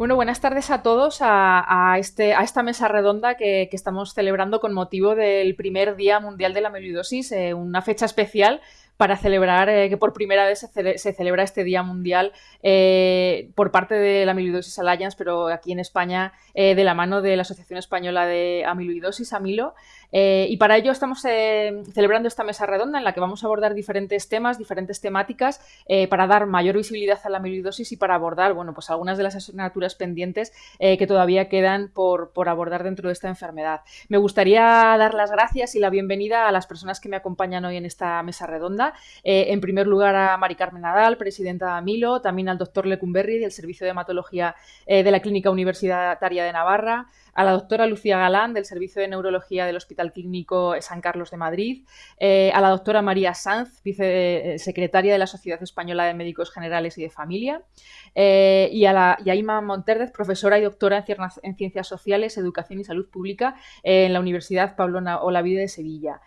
Bueno, buenas tardes a todos a, este, a esta mesa redonda que, estamos celebrando con motivo del primer Día Mundial de la Amiloidosis, eh, una fecha especial para celebrar eh, que por primera vez se, celebra este Día Mundial eh, por parte de la Amiloidosis Alliance, pero aquí en España de la mano de la Asociación Española de Amiloidosis, Amilo. Eh, y para ello estamos eh, celebrando esta mesa redonda en la que vamos a abordar diferentes temas, diferentes temáticas eh, para dar mayor visibilidad a la amiloidosis y para abordar bueno, pues algunas de las asignaturas pendientes que todavía quedan por, por, abordar dentro de esta enfermedad. Me gustaría dar las gracias y la bienvenida a las personas que me acompañan hoy en esta mesa redonda. En primer lugar a Mari Carmen Nadal, presidenta de Amilo, también al doctor Lecumberri del Servicio de Hematología de la Clínica Universitaria de Navarra, a la doctora Lucía Galán del Servicio de Neurología del Hospital Clínico San Carlos de Madrid, eh, a la doctora María Sanz, vicesecretaria de la Sociedad Española de Médicos Generales y de Familia, eh, y a la Yaima Monterdez, profesora y doctora en, Ciencias Sociales, Educación y Salud Pública eh, en la Universidad Pablo Olavide de Sevilla.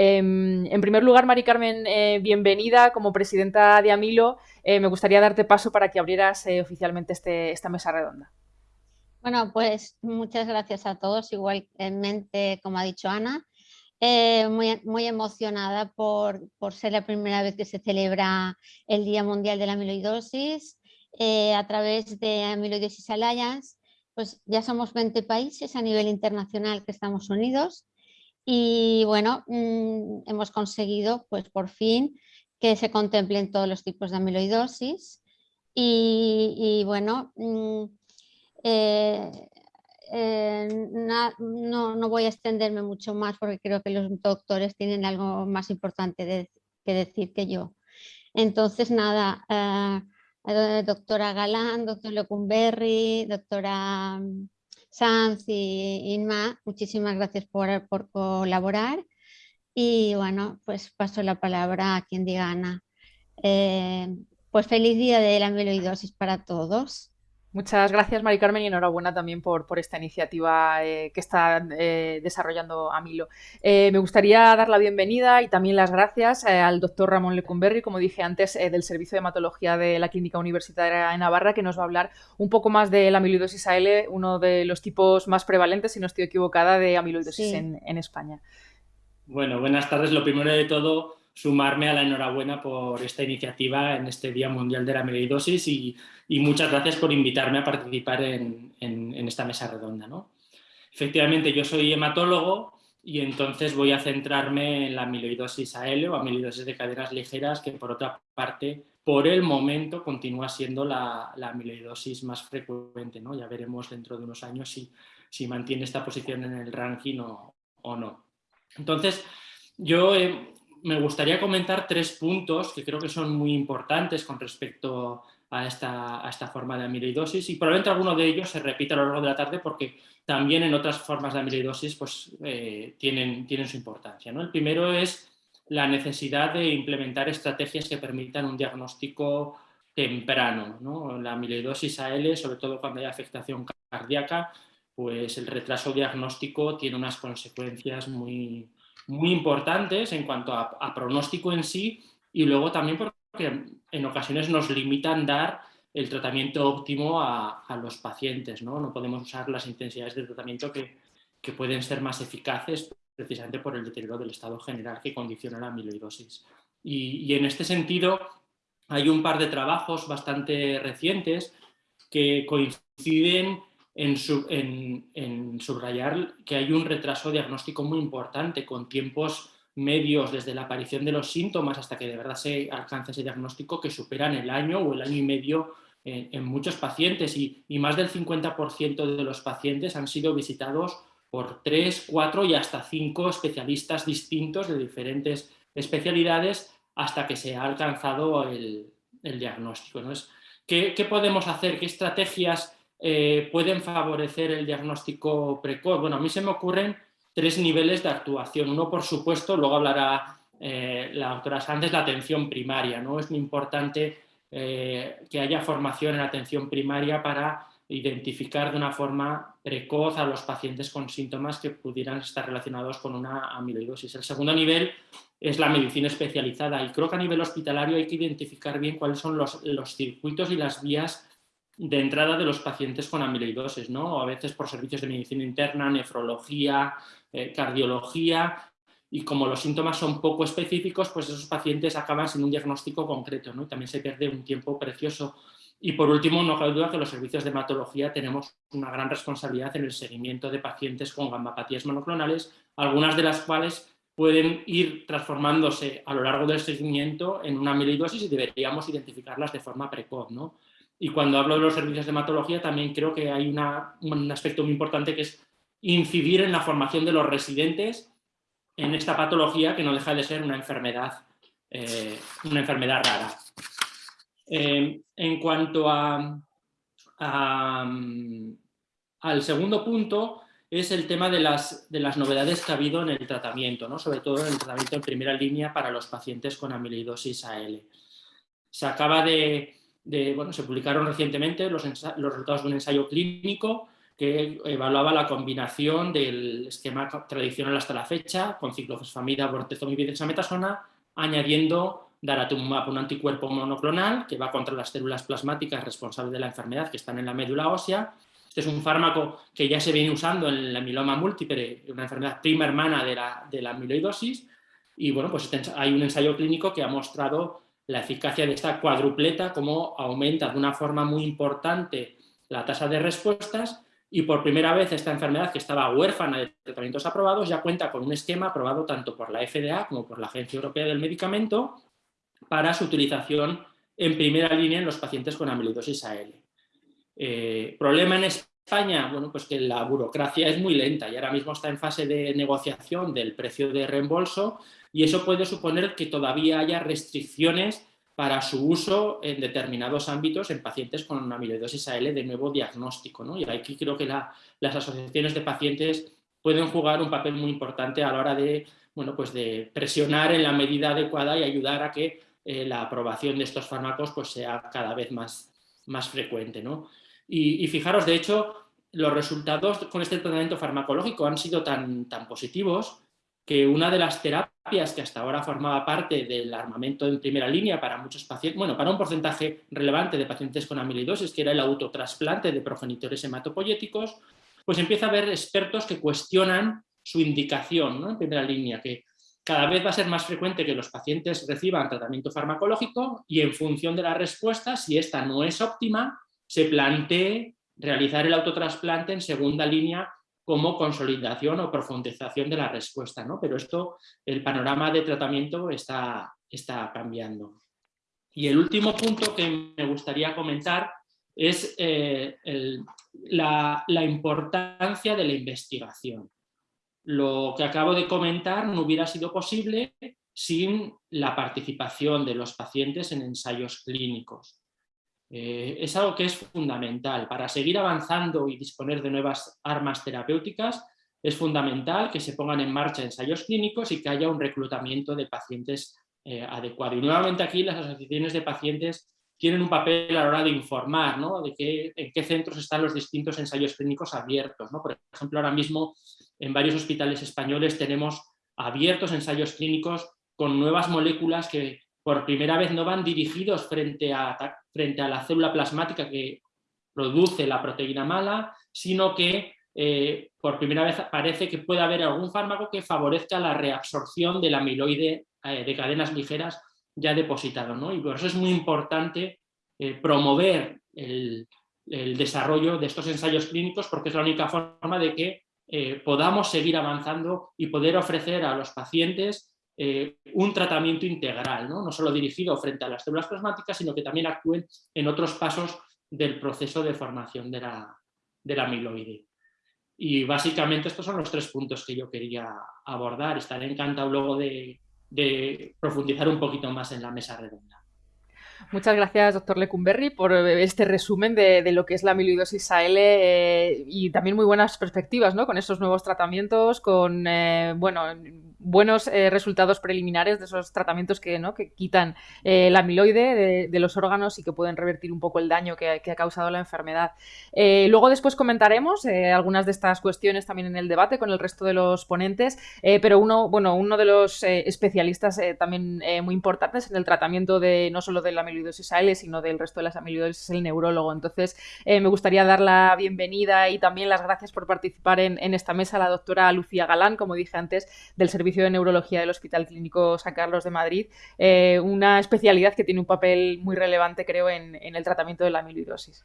Em, en primer lugar, Mari Carmen, bienvenida como presidenta de Amilo. me gustaría darte paso para que abrieras oficialmente este, esta mesa redonda. Bueno, pues muchas gracias a todos, igualmente como ha dicho Ana, eh, muy, muy, emocionada por, ser la primera vez que se celebra el Día Mundial de la Amiloidosis eh, a través de Amiloidosis Alliance, pues ya somos 20 países a nivel internacional que estamos unidos y bueno, mm, hemos conseguido pues por fin que se contemplen todos los tipos de amiloidosis y, bueno, mm, eh, eh, no, voy a extenderme mucho más porque creo que los doctores tienen algo más importante que decir que yo. Entonces, nada, eh, doctora Galán, doctor Lecumberri, doctora Sanz y Inma, muchísimas gracias por, colaborar. Y bueno, pues paso la palabra a quien diga Ana. pues feliz día de la amiloidosis para todos. Muchas gracias, Mari Carmen, y enhorabuena también por, por esta iniciativa eh, que está eh, desarrollando Amilo. Eh, me gustaría dar la bienvenida y también las gracias al doctor Ramón Lecumberri, como dije antes, del Servicio de Hematología de la Clínica Universitaria de Navarra, que nos va a hablar un poco más de la amiloidosis AL, uno de los tipos más prevalentes, si no estoy equivocada, de amiloidosis en, en España. Bueno, buenas tardes. Lo primero de todo, sumarme a la enhorabuena por esta iniciativa en este Día Mundial de la Amiloidosis y, muchas gracias por invitarme a participar en, esta mesa redonda. ¿no? Efectivamente, yo soy hematólogo y entonces voy a centrarme en la amiloidosis AL o amiloidosis de cadenas ligeras, que por otra parte, por el momento, continúa siendo la, amiloidosis más frecuente. ¿no? Ya veremos dentro de unos años si, si mantiene esta posición en el ranking o, no. Entonces, yo me gustaría comentar tres puntos que creo que son muy importantes con respecto a esta, a esta forma de amiloidosis y probablemente alguno de ellos se repita a lo largo de la tarde porque también en otras formas de amiloidosis pues, eh, tienen, tienen su importancia. ¿no? El primero es la necesidad de implementar estrategias que permitan un diagnóstico temprano. ¿no? La amiloidosis AL, sobre todo cuando hay afectación cardíaca, pues el retraso diagnóstico tiene unas consecuencias muy, muy importantes en cuanto a, pronóstico en sí y luego también porque en ocasiones nos limitan dar el tratamiento óptimo a, los pacientes. ¿no? no podemos usar las intensidades de tratamiento que, que, pueden ser más eficaces precisamente por el deterioro del estado general que condiciona la amiloidosis. Y, y en este sentido hay un par de trabajos bastante recientes que coinciden en, subrayar que hay un retraso diagnóstico muy importante con tiempos medios desde la aparición de los síntomas hasta que de verdad se alcanza ese diagnóstico que superan el año o el año y medio en, muchos pacientes y, más del 50% de los pacientes han sido visitados por 3, 4 y hasta 5 especialistas distintos de diferentes especialidades hasta que se ha alcanzado el, diagnóstico. ¿Qué, ¿Qué podemos hacer? ¿Qué estrategias eh, pueden favorecer el diagnóstico precoz? Bueno, a mí se me ocurren tres niveles de actuación. Uno, por supuesto, luego hablará eh, la doctora Sánchez, la atención primaria. ¿no? Es muy importante eh, que haya formación en atención primaria para identificar de una forma precoz a los pacientes con síntomas que pudieran estar relacionados con una amiloidosis. El segundo nivel es la medicina especializada y creo que a nivel hospitalario hay que identificar bien cuáles son los, los circuitos y las vías de entrada de los pacientes con amiloidosis, ¿no? a veces por servicios de medicina interna, nefrología, eh, cardiología, y como los síntomas son poco específicos, pues esos pacientes acaban sin un diagnóstico concreto, ¿no? también se pierde un tiempo precioso. Y por último, no cabe duda que los servicios de hematología tenemos una gran responsabilidad en el seguimiento de pacientes con gammapatías monoclonales, algunas de las cuales pueden ir transformándose a lo largo del seguimiento en una amiloidosis y deberíamos identificarlas de forma precoz. ¿no? Y cuando hablo de los servicios de hematología también creo que hay un aspecto muy importante que es incidir en la formación de los residentes en esta patología que no deja de ser una enfermedad, eh, una enfermedad rara. Eh, en cuanto al segundo punto, es el tema de las, de las, novedades que ha habido en el tratamiento, ¿no? sobre todo en el tratamiento en primera línea para los pacientes con amiloidosis AL. Se acaba de, se publicaron recientemente los, resultados de un ensayo clínico que evaluaba la combinación del esquema tradicional hasta la fecha, con ciclofosfamida, bortezomib y dexametasona, añadiendo daratumumab, un anticuerpo monoclonal que va contra las células plasmáticas responsables de la enfermedad que están en la médula ósea. Este es un fármaco que ya se viene usando en la miloma múltiple, una enfermedad prima hermana de la, de amiloidosis, y bueno, pues este hay un ensayo clínico que ha mostrado la eficacia de esta cuadrupleta, cómo aumenta de una forma muy importante la tasa de respuestas y por primera vez esta enfermedad que estaba huérfana de tratamientos aprobados ya cuenta con un esquema aprobado tanto por la FDA como por la Agencia Europea del Medicamento para su utilización en primera línea en los pacientes con amiloidosis AL. Eh, ¿Problema en España? Bueno, pues que la burocracia es muy lenta y ahora mismo está en fase de negociación del precio de reembolso y eso puede suponer que todavía haya restricciones para su uso en determinados ámbitos en pacientes con amiloidosis AL de nuevo diagnóstico. ¿no? Y aquí creo que las asociaciones de pacientes pueden jugar un papel muy importante a la hora de, bueno, pues de presionar en la medida adecuada y ayudar a que eh, la aprobación de estos fármacos pues, sea cada vez más, más frecuente. ¿no? Y, fijaros, de hecho, los resultados con este tratamiento farmacológico han sido tan, tan positivos que una de las terapias que hasta ahora formaba parte del armamento en primera línea para muchos pacientes, bueno, para un porcentaje relevante de pacientes con amiloidosis, que era el autotrasplante de progenitores hematopoyéticos, pues empieza a haber expertos que cuestionan su indicación ¿no? en primera línea, que cada vez va a ser más frecuente que los pacientes reciban tratamiento farmacológico y en función de la respuesta, si esta no es óptima, se plantee realizar el autotrasplante en segunda línea como consolidación o profundización de la respuesta, ¿no? Pero esto, el panorama de tratamiento está, está cambiando. Y el último punto que me gustaría comentar es eh, la, la importancia de la investigación. Lo que acabo de comentar no hubiera sido posible sin la participación de los pacientes en ensayos clínicos. Eh, es algo que es fundamental. Para seguir avanzando y disponer de nuevas armas terapéuticas, es fundamental que se pongan en marcha ensayos clínicos y que haya un reclutamiento de pacientes eh, adecuado. Y nuevamente aquí las asociaciones de pacientes tienen un papel a la hora de informar ¿no? de qué, en qué centros están los distintos ensayos clínicos abiertos. ¿no? Por ejemplo, ahora mismo en varios hospitales españoles tenemos abiertos ensayos clínicos con nuevas moléculas que por primera vez no van dirigidos frente a, frente a la célula plasmática que produce la proteína mala, sino que eh, por primera vez parece que puede haber algún fármaco que favorezca la reabsorción del amiloide eh, de cadenas ligeras ya depositado. ¿no? Y por eso es muy importante eh, promover el, el, desarrollo de estos ensayos clínicos porque es la única forma de que podamos seguir avanzando y poder ofrecer a los pacientes eh, un tratamiento integral, ¿no? solo dirigido frente a las células plasmáticas, sino que también actúen en otros pasos del proceso de formación de la, de amiloide. Y básicamente estos son los tres puntos que yo quería abordar. Estaré encantado luego de, profundizar un poquito más en la mesa redonda. Muchas gracias, doctor Lecumberri, por este resumen de, lo que es la amiloidosis AL eh, y también muy buenas perspectivas ¿no? con esos nuevos tratamientos, con, eh, bueno, buenos eh, resultados preliminares de esos tratamientos que, ¿no? que quitan eh, la amiloide de, los órganos y que pueden revertir un poco el daño que, ha causado la enfermedad. luego después comentaremos algunas de estas cuestiones también en el debate con el resto de los ponentes, pero uno, bueno, uno de los especialistas también muy importantes en el tratamiento de no solo de la amiloidosis AL, sino del resto de las amiloidosis el neurólogo. Entonces, me gustaría dar la bienvenida y también las gracias por participar en, en esta mesa a la doctora Lucía Galán, como dije antes, del Servicio de Neurología del Hospital Clínico San Carlos de Madrid, eh, una especialidad que tiene un papel muy relevante, creo, en, en el tratamiento de la amiloidosis.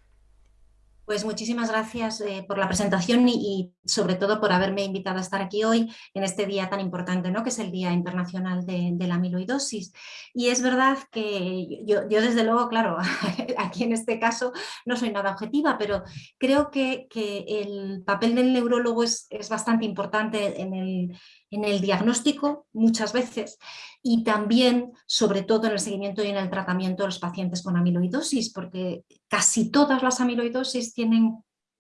Pues muchísimas gracias eh, por la presentación y, sobre todo por haberme invitado a estar aquí hoy en este día tan importante, ¿no? que es el Día Internacional de, la Amiloidosis. Y es verdad que yo, desde luego, claro, aquí en este caso no soy nada objetiva, pero creo que, el papel del neurólogo es, es bastante importante en el, en el diagnóstico muchas veces y también, sobre todo, en el seguimiento y en el tratamiento de los pacientes con amiloidosis, porque casi todas las amiloidosis tienen,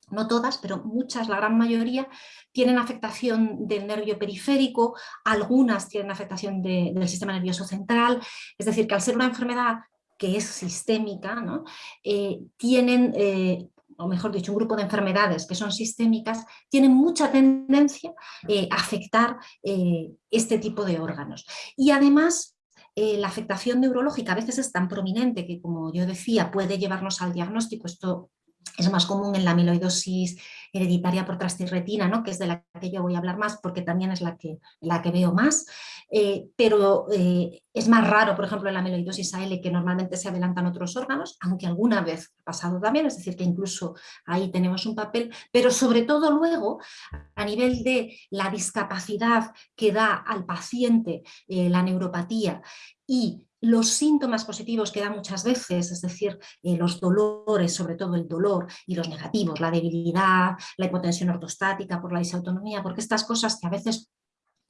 no todas, pero muchas, la gran mayoría, tienen afectación del nervio periférico, algunas tienen afectación del sistema nervioso central, es decir, que al ser una enfermedad que es sistémica, ¿no? Eh, tienen eh, o mejor dicho, un grupo de enfermedades que son sistémicas, tienen mucha tendencia eh, a afectar eh, este tipo de órganos. Y además, eh, la afectación neurológica a veces es tan prominente que, como yo decía, puede llevarnos al diagnóstico, esto es más común en la amiloidosis hereditaria por trastirretina, ¿no? que es de la que yo voy a hablar más porque también es la que, la que veo más, eh, pero eh, es más raro, por ejemplo, en la amiloidosis AL que normalmente se adelantan otros órganos, aunque alguna vez ha pasado también, es decir, que incluso ahí tenemos un papel, pero sobre todo luego a nivel de la discapacidad que da al paciente eh, la neuropatía y los síntomas positivos que da muchas veces, es decir, eh, los dolores, sobre todo el dolor, y los negativos, la debilidad, la hipotensión ortostática por la disautonomía, porque estas cosas que a veces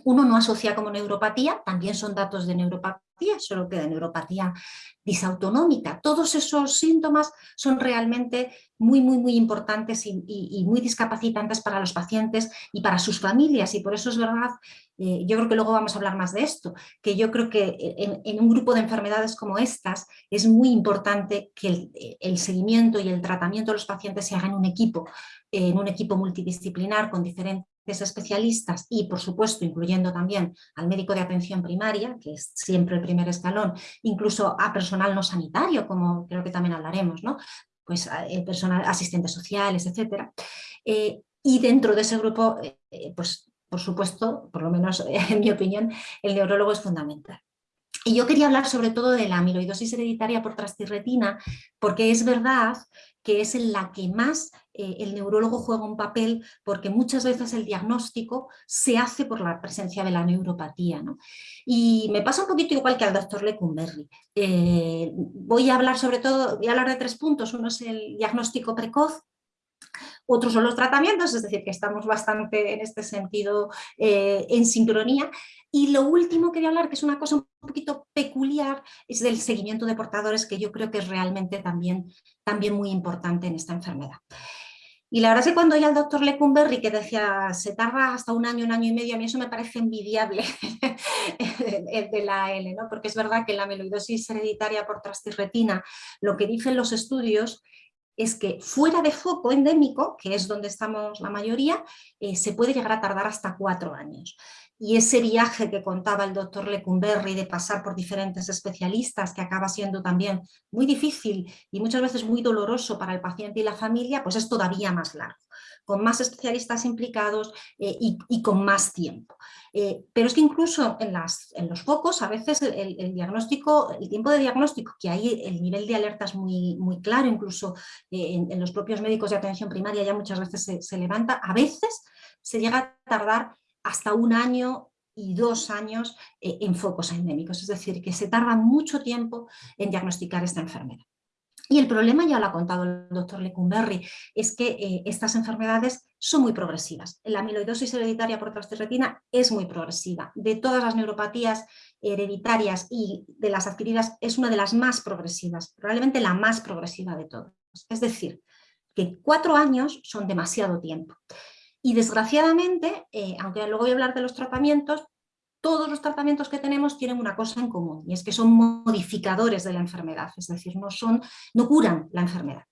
uno no asocia como neuropatía, también son datos de neuropatía, solo que de neuropatía disautonómica. Todos esos síntomas son realmente muy, muy, muy importantes y, muy discapacitantes para los pacientes y para sus familias y por eso es verdad, eh, yo creo que luego vamos a hablar más de esto, que yo creo que en, un grupo de enfermedades como estas es muy importante que el, el, seguimiento y el tratamiento de los pacientes se haga en un equipo, en un equipo multidisciplinar con diferentes especialistas y, por supuesto, incluyendo también al médico de atención primaria, que es siempre el primer escalón, incluso a personal no sanitario, como creo que también hablaremos, ¿no? pues eh, personal, asistentes sociales, etc. Eh, y dentro de ese grupo, eh, pues por supuesto, por lo menos en mi opinión, el neurólogo es fundamental. Y yo quería hablar sobre todo de la amiloidosis hereditaria por trastirretina, porque es verdad que es en la que más eh, el neurólogo juega un papel porque muchas veces el diagnóstico se hace por la presencia de la neuropatía. ¿no? Y me pasa un poquito igual que al doctor Lecumberri. Eh, voy a hablar sobre todo, voy a hablar de tres puntos. Uno es el diagnóstico precoz, otros son los tratamientos, es decir, que estamos bastante en este sentido eh, en sincronía. Y lo último que voy a hablar, que es una cosa un poquito peculiar, es del seguimiento de portadores, que yo creo que es realmente también, también muy importante en esta enfermedad. Y la verdad es que cuando oí al doctor Lecumberri que decía se tarda hasta un año, un año y medio, a mí eso me parece envidiable de la AL, ¿no? porque es verdad que la amiloidosis hereditaria por trastirretina, lo que dicen los estudios es que fuera de foco endémico, que es donde estamos la mayoría, eh, se puede llegar a tardar hasta cuatro años. Y ese viaje que contaba el doctor Lecumberri de pasar por diferentes especialistas, que acaba siendo también muy difícil y muchas veces muy doloroso para el paciente y la familia, pues es todavía más largo, con más especialistas implicados eh, y, con más tiempo. Eh, pero es que incluso en, los focos a veces el, diagnóstico, el tiempo de diagnóstico, que hay el nivel de alerta es muy, muy claro, incluso eh, en, los propios médicos de atención primaria ya muchas veces se levanta, a veces se llega a tardar hasta un año y dos años eh, en focos endémicos, es decir, que se tarda mucho tiempo en diagnosticar esta enfermedad. Y el problema, ya lo ha contado el doctor Lecumberri, es que eh, estas enfermedades son muy progresivas. La amiloidosis hereditaria por trastirretina es muy progresiva. De todas las neuropatías hereditarias y de las adquiridas es una de las más progresivas, probablemente la más progresiva de todas. Es decir, que cuatro años son demasiado tiempo. Y desgraciadamente, eh, aunque luego voy a hablar de los tratamientos, todos los tratamientos que tenemos tienen una cosa en común y es que son modificadores de la enfermedad, es decir, no, son, no curan la enfermedad.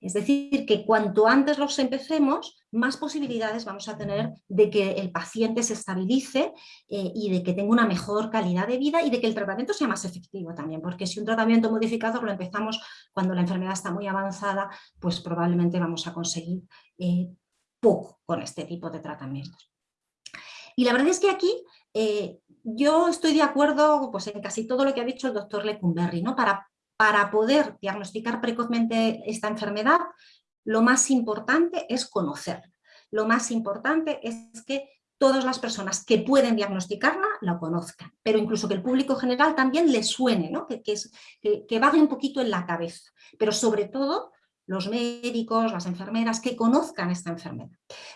Es decir, que cuanto antes los empecemos, más posibilidades vamos a tener de que el paciente se estabilice eh, y de que tenga una mejor calidad de vida y de que el tratamiento sea más efectivo también, porque si un tratamiento modificador lo empezamos cuando la enfermedad está muy avanzada, pues probablemente vamos a conseguir eh, poco con este tipo de tratamientos. Y la verdad es que aquí eh, yo estoy de acuerdo pues, en casi todo lo que ha dicho el doctor Lecumberri, ¿no? Para para poder diagnosticar precozmente esta enfermedad, lo más importante es conocer. Lo más importante es que todas las personas que pueden diagnosticarla la conozcan, pero incluso que el público general también le suene, ¿no? que, que, que, que vague un poquito en la cabeza, pero sobre todo los médicos, las enfermeras, que conozcan esta enfermedad.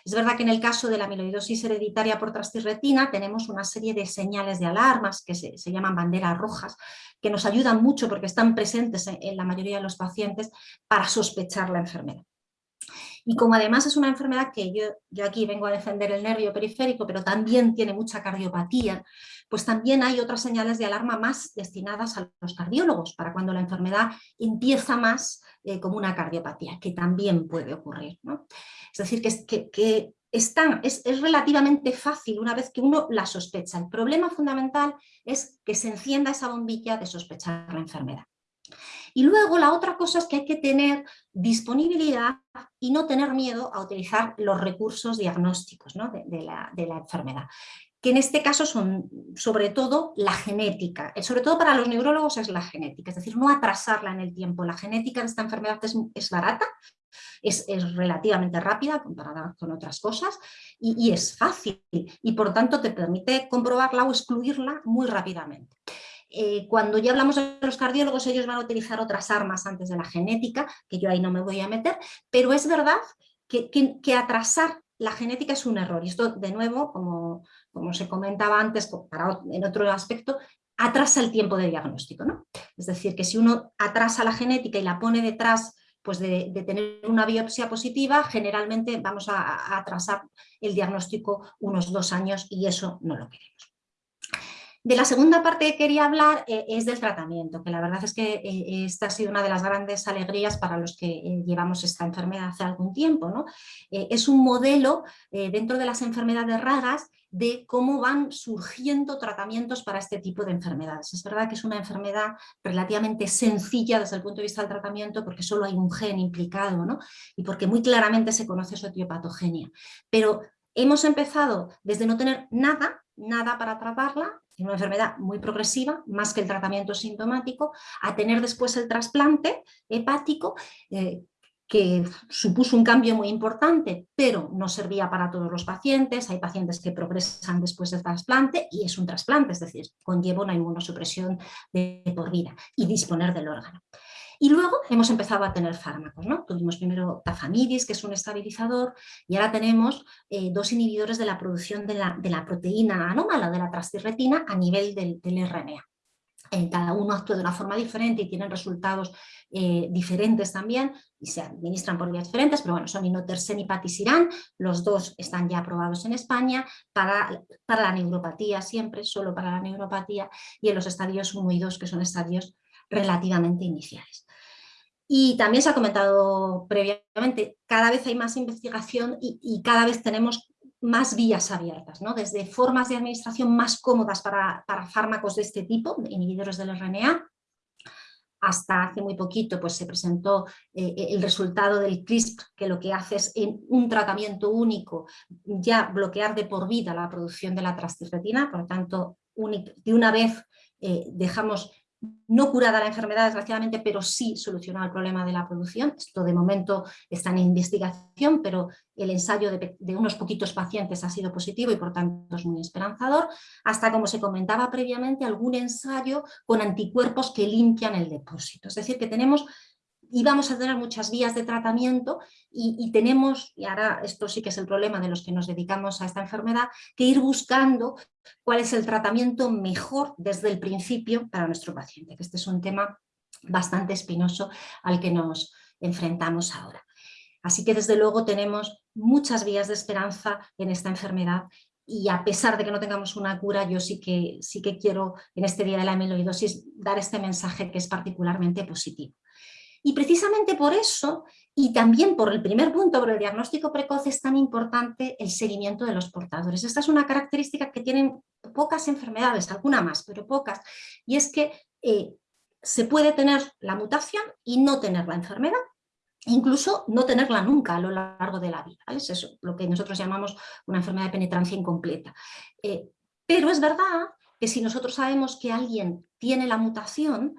Es verdad que en el caso de la amiloidosis hereditaria por trastirretina tenemos una serie de señales de alarmas que se, llaman banderas rojas, que nos ayudan mucho porque están presentes en, la mayoría de los pacientes para sospechar la enfermedad. Y como además es una enfermedad que yo, aquí vengo a defender el nervio periférico, pero también tiene mucha cardiopatía, pues también hay otras señales de alarma más destinadas a los cardiólogos, para cuando la enfermedad empieza más eh, como una cardiopatía, que también puede ocurrir. Es decir, que, que, es, es, relativamente fácil una vez que uno la sospecha. El problema fundamental es que se encienda esa bombilla de sospechar la enfermedad. Y luego la otra cosa es que hay que tener disponibilidad y no tener miedo a utilizar los recursos diagnósticos de, la, de, la, enfermedad que en este caso son sobre todo la genética, sobre todo para los neurólogos es la genética, es decir, no atrasarla en el tiempo. La genética de esta enfermedad es, barata, es, relativamente rápida comparada con otras cosas y, es fácil y por tanto te permite comprobarla o excluirla muy rápidamente. Eh, cuando ya hablamos de los cardiólogos, ellos van a utilizar otras armas antes de la genética, que yo ahí no me voy a meter, pero es verdad que, que atrasar la genética es un error. Y esto, de nuevo, como, como se comentaba antes, en otro aspecto, atrasa el tiempo de diagnóstico. ¿no? Es decir, que si uno atrasa la genética y la pone detrás pues de, tener una biopsia positiva, generalmente vamos a, a, atrasar el diagnóstico unos dos años y eso no lo queremos. De la segunda parte que quería hablar eh, es del tratamiento, que la verdad es que eh, esta ha sido una de las grandes alegrías para los que eh, llevamos esta enfermedad hace algún tiempo. ¿no? es un modelo dentro de las enfermedades raras de cómo van surgiendo tratamientos para este tipo de enfermedades. Es verdad que es una enfermedad relativamente sencilla desde el punto de vista del tratamiento porque solo hay un gen implicado ¿no? y porque muy claramente se conoce su etiopatogenia. Pero hemos empezado desde no tener nada nada para tratarla, es una enfermedad muy progresiva, más que el tratamiento sintomático, a tener después el trasplante hepático, eh, que supuso un cambio muy importante, pero no servía para todos los pacientes, hay pacientes que progresan después del trasplante y es un trasplante, es decir, conlleva una inmunosupresión de por vida y disponer del órgano. Y luego hemos empezado a tener fármacos, ¿no? Tuvimos primero tafamidis, que es un estabilizador, y ahora tenemos eh, dos inhibidores de la producción de la, proteína anómala, de la trastirretina, a nivel del, RNA. Eh, cada uno actúa de una forma diferente y tienen resultados eh, diferentes también y se administran por vías diferentes, pero bueno, son inotersen y patisiran, los dos están ya aprobados en España para, para la neuropatía siempre, solo para la neuropatía y en los estadios 1 y 2 que son estadios relativamente iniciales. Y también se ha comentado previamente, cada vez hay más investigación y, cada vez tenemos más vías abiertas, ¿no? desde formas de administración más cómodas para, fármacos de este tipo, inhibidores del RNA, hasta hace muy poquito pues, se presentó eh, el resultado del CRISPR, que lo que hace es en un tratamiento único ya bloquear de por vida la producción de la trastirretina, por lo tanto, de una vez eh, dejamos no curada la enfermedad desgraciadamente, pero sí solucionado el problema de la producción. Esto de momento está en investigación, pero el ensayo de, unos poquitos pacientes ha sido positivo y por tanto es muy esperanzador, hasta como se comentaba previamente, algún ensayo con anticuerpos que limpian el depósito. Es decir, que tenemos y vamos a tener muchas vías de tratamiento y, tenemos, y ahora esto sí que es el problema de los que nos dedicamos a esta enfermedad, que ir buscando cuál es el tratamiento mejor desde el principio para nuestro paciente, que este es un tema bastante espinoso al que nos enfrentamos ahora. Así que desde luego tenemos muchas vías de esperanza en esta enfermedad y a pesar de que no tengamos una cura, yo sí que, sí que quiero en este día de la amiloidosis dar este mensaje que es particularmente positivo. Y precisamente por eso, y también por el primer punto, por el diagnóstico precoz, es tan importante el seguimiento de los portadores. Esta es una característica que tienen pocas enfermedades, alguna más, pero pocas, y es que eh, se puede tener la mutación y no tener la enfermedad, incluso no tenerla nunca a lo largo de la vida. Es eso, lo que nosotros llamamos una enfermedad de penetrancia incompleta. Eh, pero es verdad que si nosotros sabemos que alguien tiene la mutación,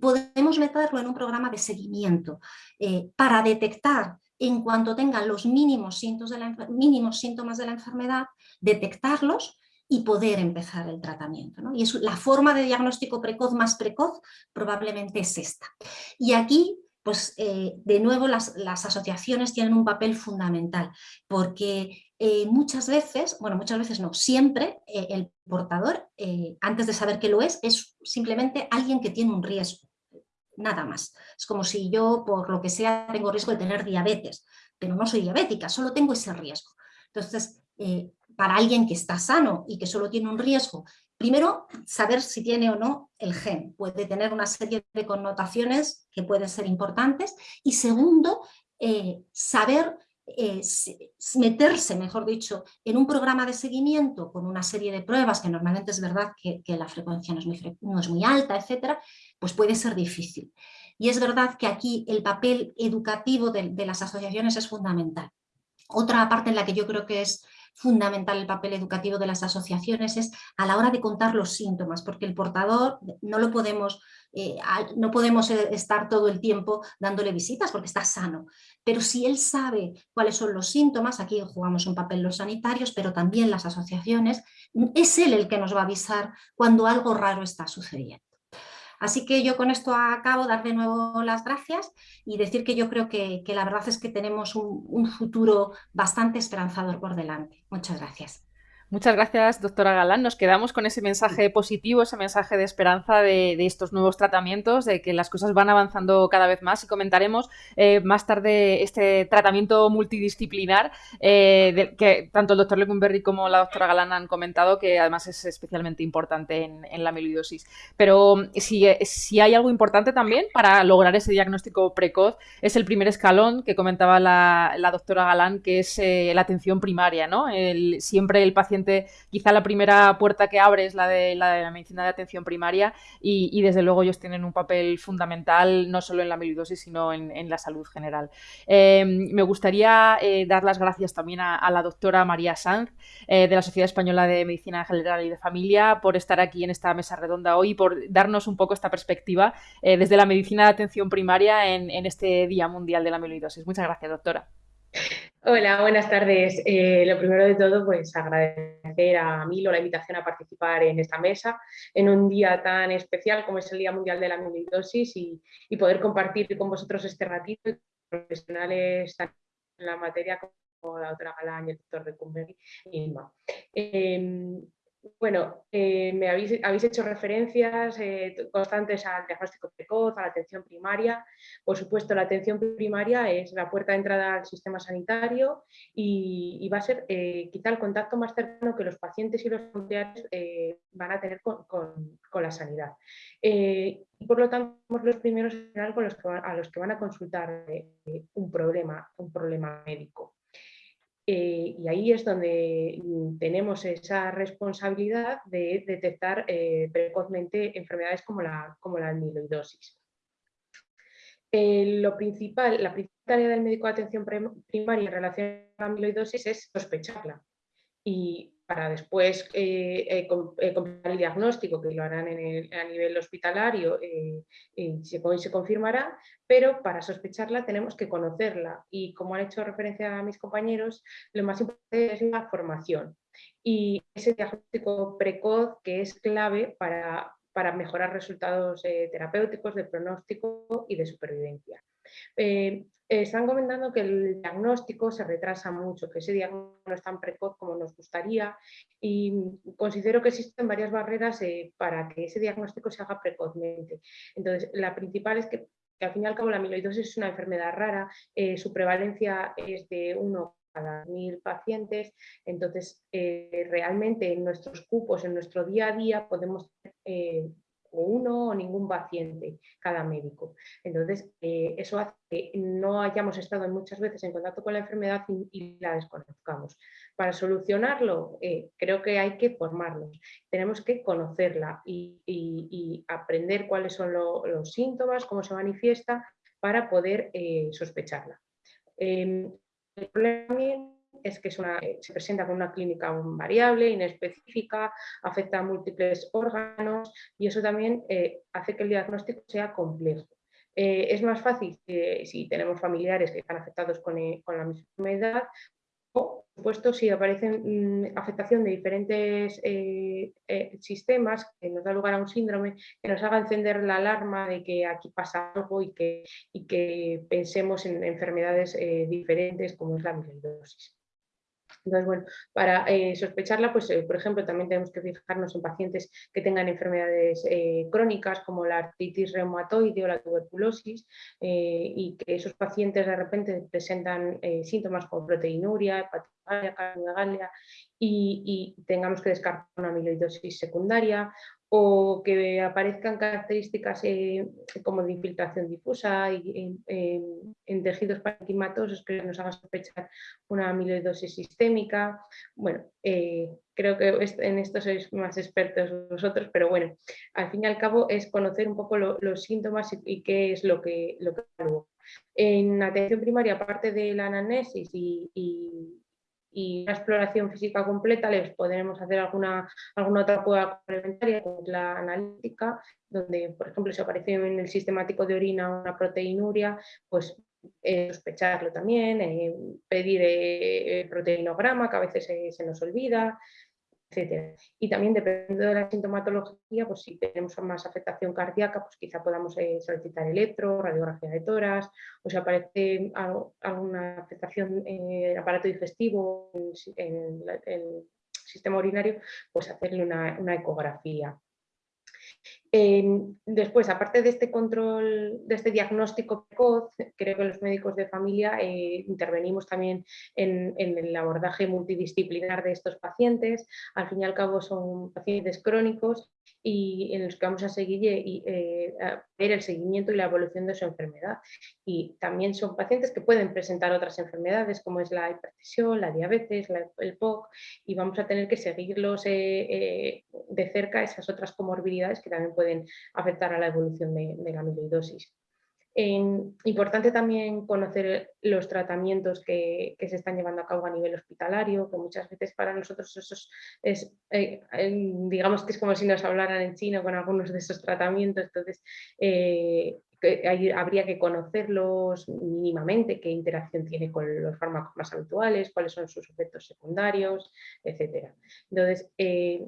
podemos meterlo en un programa de seguimiento eh, para detectar en cuanto tengan los mínimos, síntomas de la enfermedad, detectarlos y poder empezar el tratamiento. Y es la forma de diagnóstico precoz más precoz probablemente es esta. Y aquí pues eh, de nuevo las, asociaciones tienen un papel fundamental, porque eh, muchas veces, bueno muchas veces no, siempre eh, el portador, antes de saber que lo es, es simplemente alguien que tiene un riesgo, nada más. Es como si yo, por lo que sea, tengo riesgo de tener diabetes, pero no soy diabética, solo tengo ese riesgo. Entonces, para alguien que está sano y que solo tiene un riesgo Primero, saber si tiene o no el gen. Puede tener una serie de connotaciones que pueden ser importantes. Y segundo, eh, saber eh, meterse, mejor dicho, en un programa de seguimiento con una serie de pruebas, que normalmente es verdad que, la frecuencia no es, muy, alta, etcétera, pues puede ser difícil. Y es verdad que aquí el papel educativo de las asociaciones es fundamental. Otra parte en la que yo creo que es fundamental el papel educativo de las asociaciones es a la hora de contar los síntomas, porque el portador no lo podemos, eh, no podemos eh, estar todo el tiempo dándole visitas porque está sano, pero si él sabe cuáles son los síntomas, aquí jugamos un papel los sanitarios, pero también las asociaciones, es él el que nos va a avisar cuando algo raro está sucediendo. Así que yo con esto acabo, dar de nuevo las gracias y decir que yo creo que, la verdad es que tenemos un futuro bastante esperanzador por delante. Muchas gracias. Muchas gracias, doctora Galán. Nos quedamos con ese mensaje positivo, ese mensaje de esperanza de, estos nuevos tratamientos, de que las cosas van avanzando cada vez más y comentaremos eh, más tarde este tratamiento multidisciplinar eh, que tanto el doctor Lecumberri como la doctora Galán han comentado, que además es especialmente importante en, la amiloidosis. Pero si, si, hay algo importante también para lograr ese diagnóstico precoz, es el primer escalón que comentaba la, doctora Galán, que es eh, la atención primaria. ¿no? Siempre el paciente quizá la primera puerta que abre es la de la, medicina de atención primaria y, desde luego ellos tienen un papel fundamental no solo en la amiloidosis sino en, la salud general. Em, me gustaría eh, dar las gracias también a, la doctora María Sanz eh, de la Sociedad Española de Medicina General y de Familia por estar aquí en esta mesa redonda hoy y por darnos un poco esta perspectiva eh, desde la medicina de atención primaria en, en este Día Mundial de la Amiloidosis. Muchas gracias, doctora. Hola, buenas tardes. Eh, lo primero de todo, pues agradecer a Milo la invitación a participar en esta mesa en un día tan especial como es el Día Mundial de la Amiloidosis y, poder compartir con vosotros este ratito y profesionales en la materia como la doctora Galán y el doctor de Cumberry y Inma. Em, bueno, eh, me habéis, hecho referencias eh, constantes al diagnóstico precoz, a la atención primaria. Por supuesto, la atención primaria es la puerta de entrada al sistema sanitario y, va a ser eh, quizá el contacto más cercano que los pacientes y los familiares van a tener con, la sanidad. y por lo tanto, somos los primeros con a los que van a consultar un problema, un problema médico. Eh, y ahí es donde mm, tenemos esa responsabilidad de detectar eh, precozmente enfermedades como la, como la amiloidosis. Eh, lo principal, la principal tarea del médico de atención primaria en relación a la amiloidosis es sospecharla. Para después eh, eh, eh, completar el diagnóstico, que lo harán a nivel hospitalario y se, se confirmará, pero para sospecharla tenemos que conocerla y como han hecho referencia mis compañeros, lo más importante es la formación y ese diagnóstico precoz que es clave para mejorar resultados terapéuticos, de pronóstico y de supervivencia. Eh, están comentando que el diagnóstico se retrasa mucho, que ese diagnóstico no es tan precoz como nos gustaría y considero que existen varias barreras eh, para que ese diagnóstico se haga precozmente. Entonces, la principal es que, al fin y al cabo la amiloidosis es una enfermedad rara, eh, su prevalencia es de 1 cada mil pacientes, entonces realmente en nuestros cupos, en nuestro día a día podemos o uno o ningún paciente cada médico. Entonces, eso hace que no hayamos estado muchas veces en contacto con la enfermedad y, la desconozcamos. Para solucionarlo, creo que hay que formarnos, tenemos que conocerla y, aprender cuáles son los síntomas, cómo se manifiesta para poder eh, sospecharla. Em, el problema es que eh, se presenta con una clínica variable, inespecífica, afecta a múltiples órganos y eso también eh, hace que el diagnóstico sea complejo. es más fácil si tenemos familiares que están afectados con, con la misma enfermedad por supuesto, si aparece mm, afectación de diferentes eh, eh, sistemas que nos da lugar a un síndrome, que nos haga encender la alarma de que aquí pasa algo y que, y que pensemos en enfermedades eh, diferentes como es la amiloidosis. Entonces, bueno, para eh, sospecharla, pues, eh, por ejemplo, también tenemos que fijarnos en pacientes que tengan enfermedades eh, crónicas como la artritis reumatoide o la tuberculosis y que esos pacientes de repente presentan síntomas como proteinuria, hepatitis, y, y tengamos que descartar una amiloidosis secundaria o que aparezcan características eh, como de infiltración difusa y, en, tejidos parenquimatosos que nos hagan sospechar una amiloidosis sistémica. Bueno, eh, creo que en esto sois más expertos vosotros, pero bueno, al fin y al cabo es conocer un poco los síntomas y, qué es lo que, lo que En atención primaria, aparte de la anamnesis y, y una exploración física completa les podremos hacer alguna, alguna otra prueba complementaria, como es la analítica, donde, por ejemplo, si aparece en el sistemático de orina una proteinuria, pues eh, sospecharlo también, eh, pedir eh, proteinograma, que a veces se nos olvida, y también dependiendo de la sintomatología, pues si tenemos más afectación cardíaca, pues quizá podamos eh, solicitar electro, radiografía de toras, o si aparece alguna afectación en el aparato digestivo, en, el sistema urinario, pues hacerle una ecografía después, aparte de este control, de este diagnóstico precoz, creo que los médicos de familia eh, intervenimos también en, el abordaje multidisciplinar de estos pacientes. Al fin y al cabo son pacientes crónicos y en los que vamos a seguir y, eh, ver el seguimiento y la evolución de su enfermedad. Y también son pacientes que pueden presentar otras enfermedades como es la hipertensión, la diabetes, el POC y vamos a tener que seguirlos eh, de cerca esas otras comorbilidades que también pueden afectar a la evolución de, la amiloidosis. importante también conocer los tratamientos que, se están llevando a cabo a nivel hospitalario, que muchas veces para nosotros eso es, eh, digamos que es como si nos hablaran en chino con algunos de esos tratamientos, entonces eh, habría que conocerlos mínimamente, qué interacción tiene con los fármacos más habituales, cuáles son sus efectos secundarios, etc. Entonces, eh,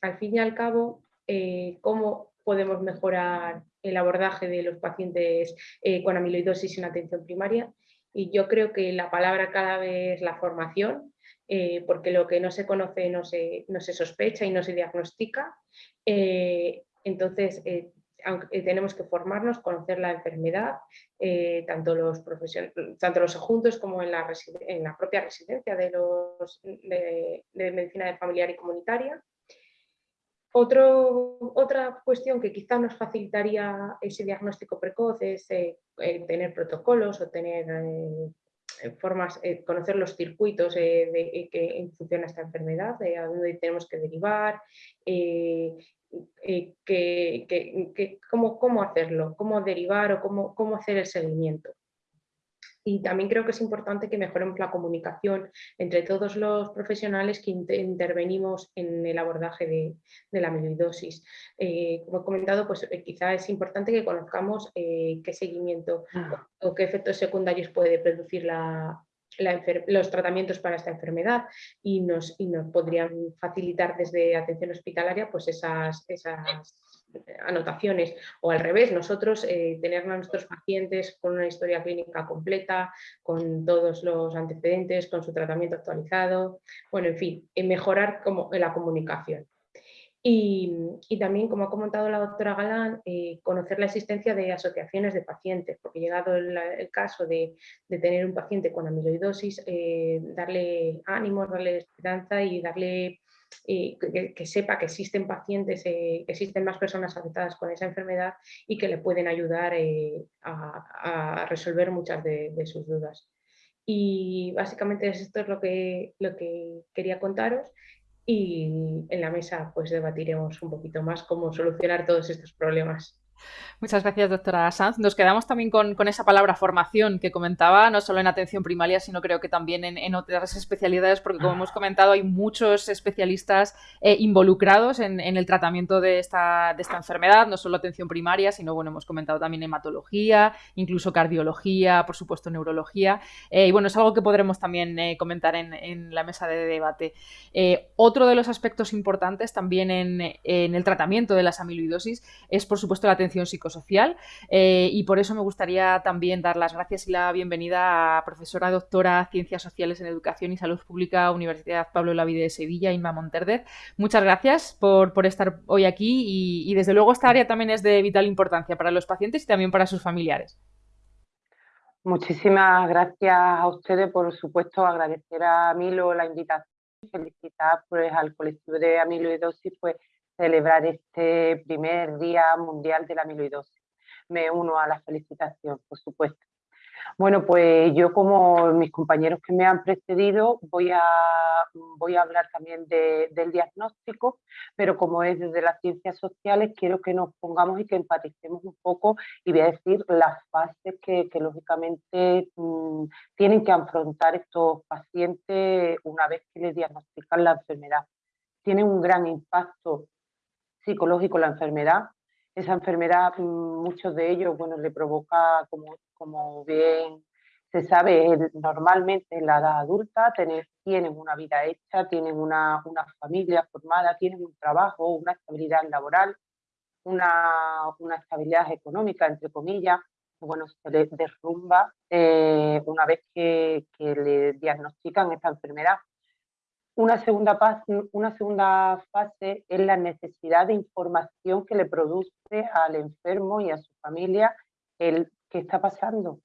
al fin y al cabo, cómo podemos mejorar el abordaje de los pacientes eh, con amiloidosis en atención primaria. Y yo creo que la palabra clave es la formación, eh, porque lo que no se conoce no se, no se sospecha y no se diagnostica. Eh, entonces, tenemos que formarnos, conocer la enfermedad, tanto, los tanto los adjuntos como en la, propia residencia de, los, de, de medicina familiar y comunitaria otra cuestión que quizá nos facilitaría ese diagnóstico precoz es eh, eh, tener protocolos o tener eh, formas, conocer los circuitos de que funciona esta enfermedad, a dónde tenemos que derivar, cómo, cómo, hacerlo, cómo derivar o cómo, cómo hacer el seguimiento. Y también creo que es importante que mejoremos la comunicación entre todos los profesionales que intervenimos en el abordaje de, la amiloidosis. Eh, como he comentado, pues eh, quizá es importante que conozcamos eh, qué seguimiento ah. o, qué efectos secundarios puede producir los tratamientos para esta enfermedad y nos, y nos podrían facilitar desde atención hospitalaria pues esas, esas anotaciones o al revés, nosotros eh, tener a nuestros pacientes con una historia clínica completa, con todos los antecedentes, con su tratamiento actualizado, bueno, en fin, mejorar como, la comunicación. Y, también, como ha comentado la doctora Galán, eh, conocer la existencia de asociaciones de pacientes, porque llegado el, caso de, tener un paciente con amiloidosis, eh, darle ánimos, darle esperanza y darle eh, que, sepa que existen pacientes, que existen más personas afectadas con esa enfermedad y que le pueden ayudar a, resolver muchas de, de, sus dudas. Y básicamente esto es lo que, lo que quería contaros y en la mesa pues debatiremos un poquito más cómo solucionar todos estos problemas. Muchas gracias, doctora Sanz. Nos quedamos también con, esa palabra formación que comentaba, no solo en atención primaria, sino creo que también en, otras especialidades, porque como hemos comentado, hay muchos especialistas eh, involucrados en, el tratamiento de esta, de esta, enfermedad, no solo atención primaria, sino, bueno, hemos comentado también hematología, incluso cardiología, por supuesto, neurología. Eh, y bueno, es algo que podremos también eh, comentar en, la mesa de debate. otro de los aspectos importantes también en, en el tratamiento de las amiloidosis es, por supuesto, la atención psicosocial eh, y por eso me gustaría también dar las gracias y la bienvenida a profesora doctora Ciencias Sociales en Educación y Salud Pública Universidad Pablo Lavide de Sevilla, Inma Monterdez. Muchas gracias por, estar hoy aquí y, desde luego esta área también es de vital importancia para los pacientes y también para sus familiares. Muchísimas gracias a ustedes, por supuesto, agradecer a Milo la invitación, felicitar pues, al colectivo de amiloidosis pues, celebrar este primer Día Mundial de la Amiloidosis. Me uno a la felicitación, por supuesto. Bueno, pues yo como mis compañeros que me han precedido voy a, voy a hablar también del diagnóstico, pero como es desde las ciencias sociales, quiero que nos pongamos y que empaticemos un poco y voy a decir las fases que, lógicamente mm, tienen que afrontar estos pacientes una vez que les diagnostican la enfermedad. Tienen un gran impacto psicológico la enfermedad. Esa enfermedad, mm, muchos de ellos, bueno, le provoca, como, como bien se sabe, normalmente en la edad adulta tienen una vida hecha, tienen una, una, familia formada, tienen un trabajo, una estabilidad laboral, una, una estabilidad económica, entre comillas, bueno, se les derrumba eh, una vez que, que le diagnostican esta enfermedad. Una segunda, una segunda fase es la necesidad de información que le produce al enfermo y a su familia el qué está pasando.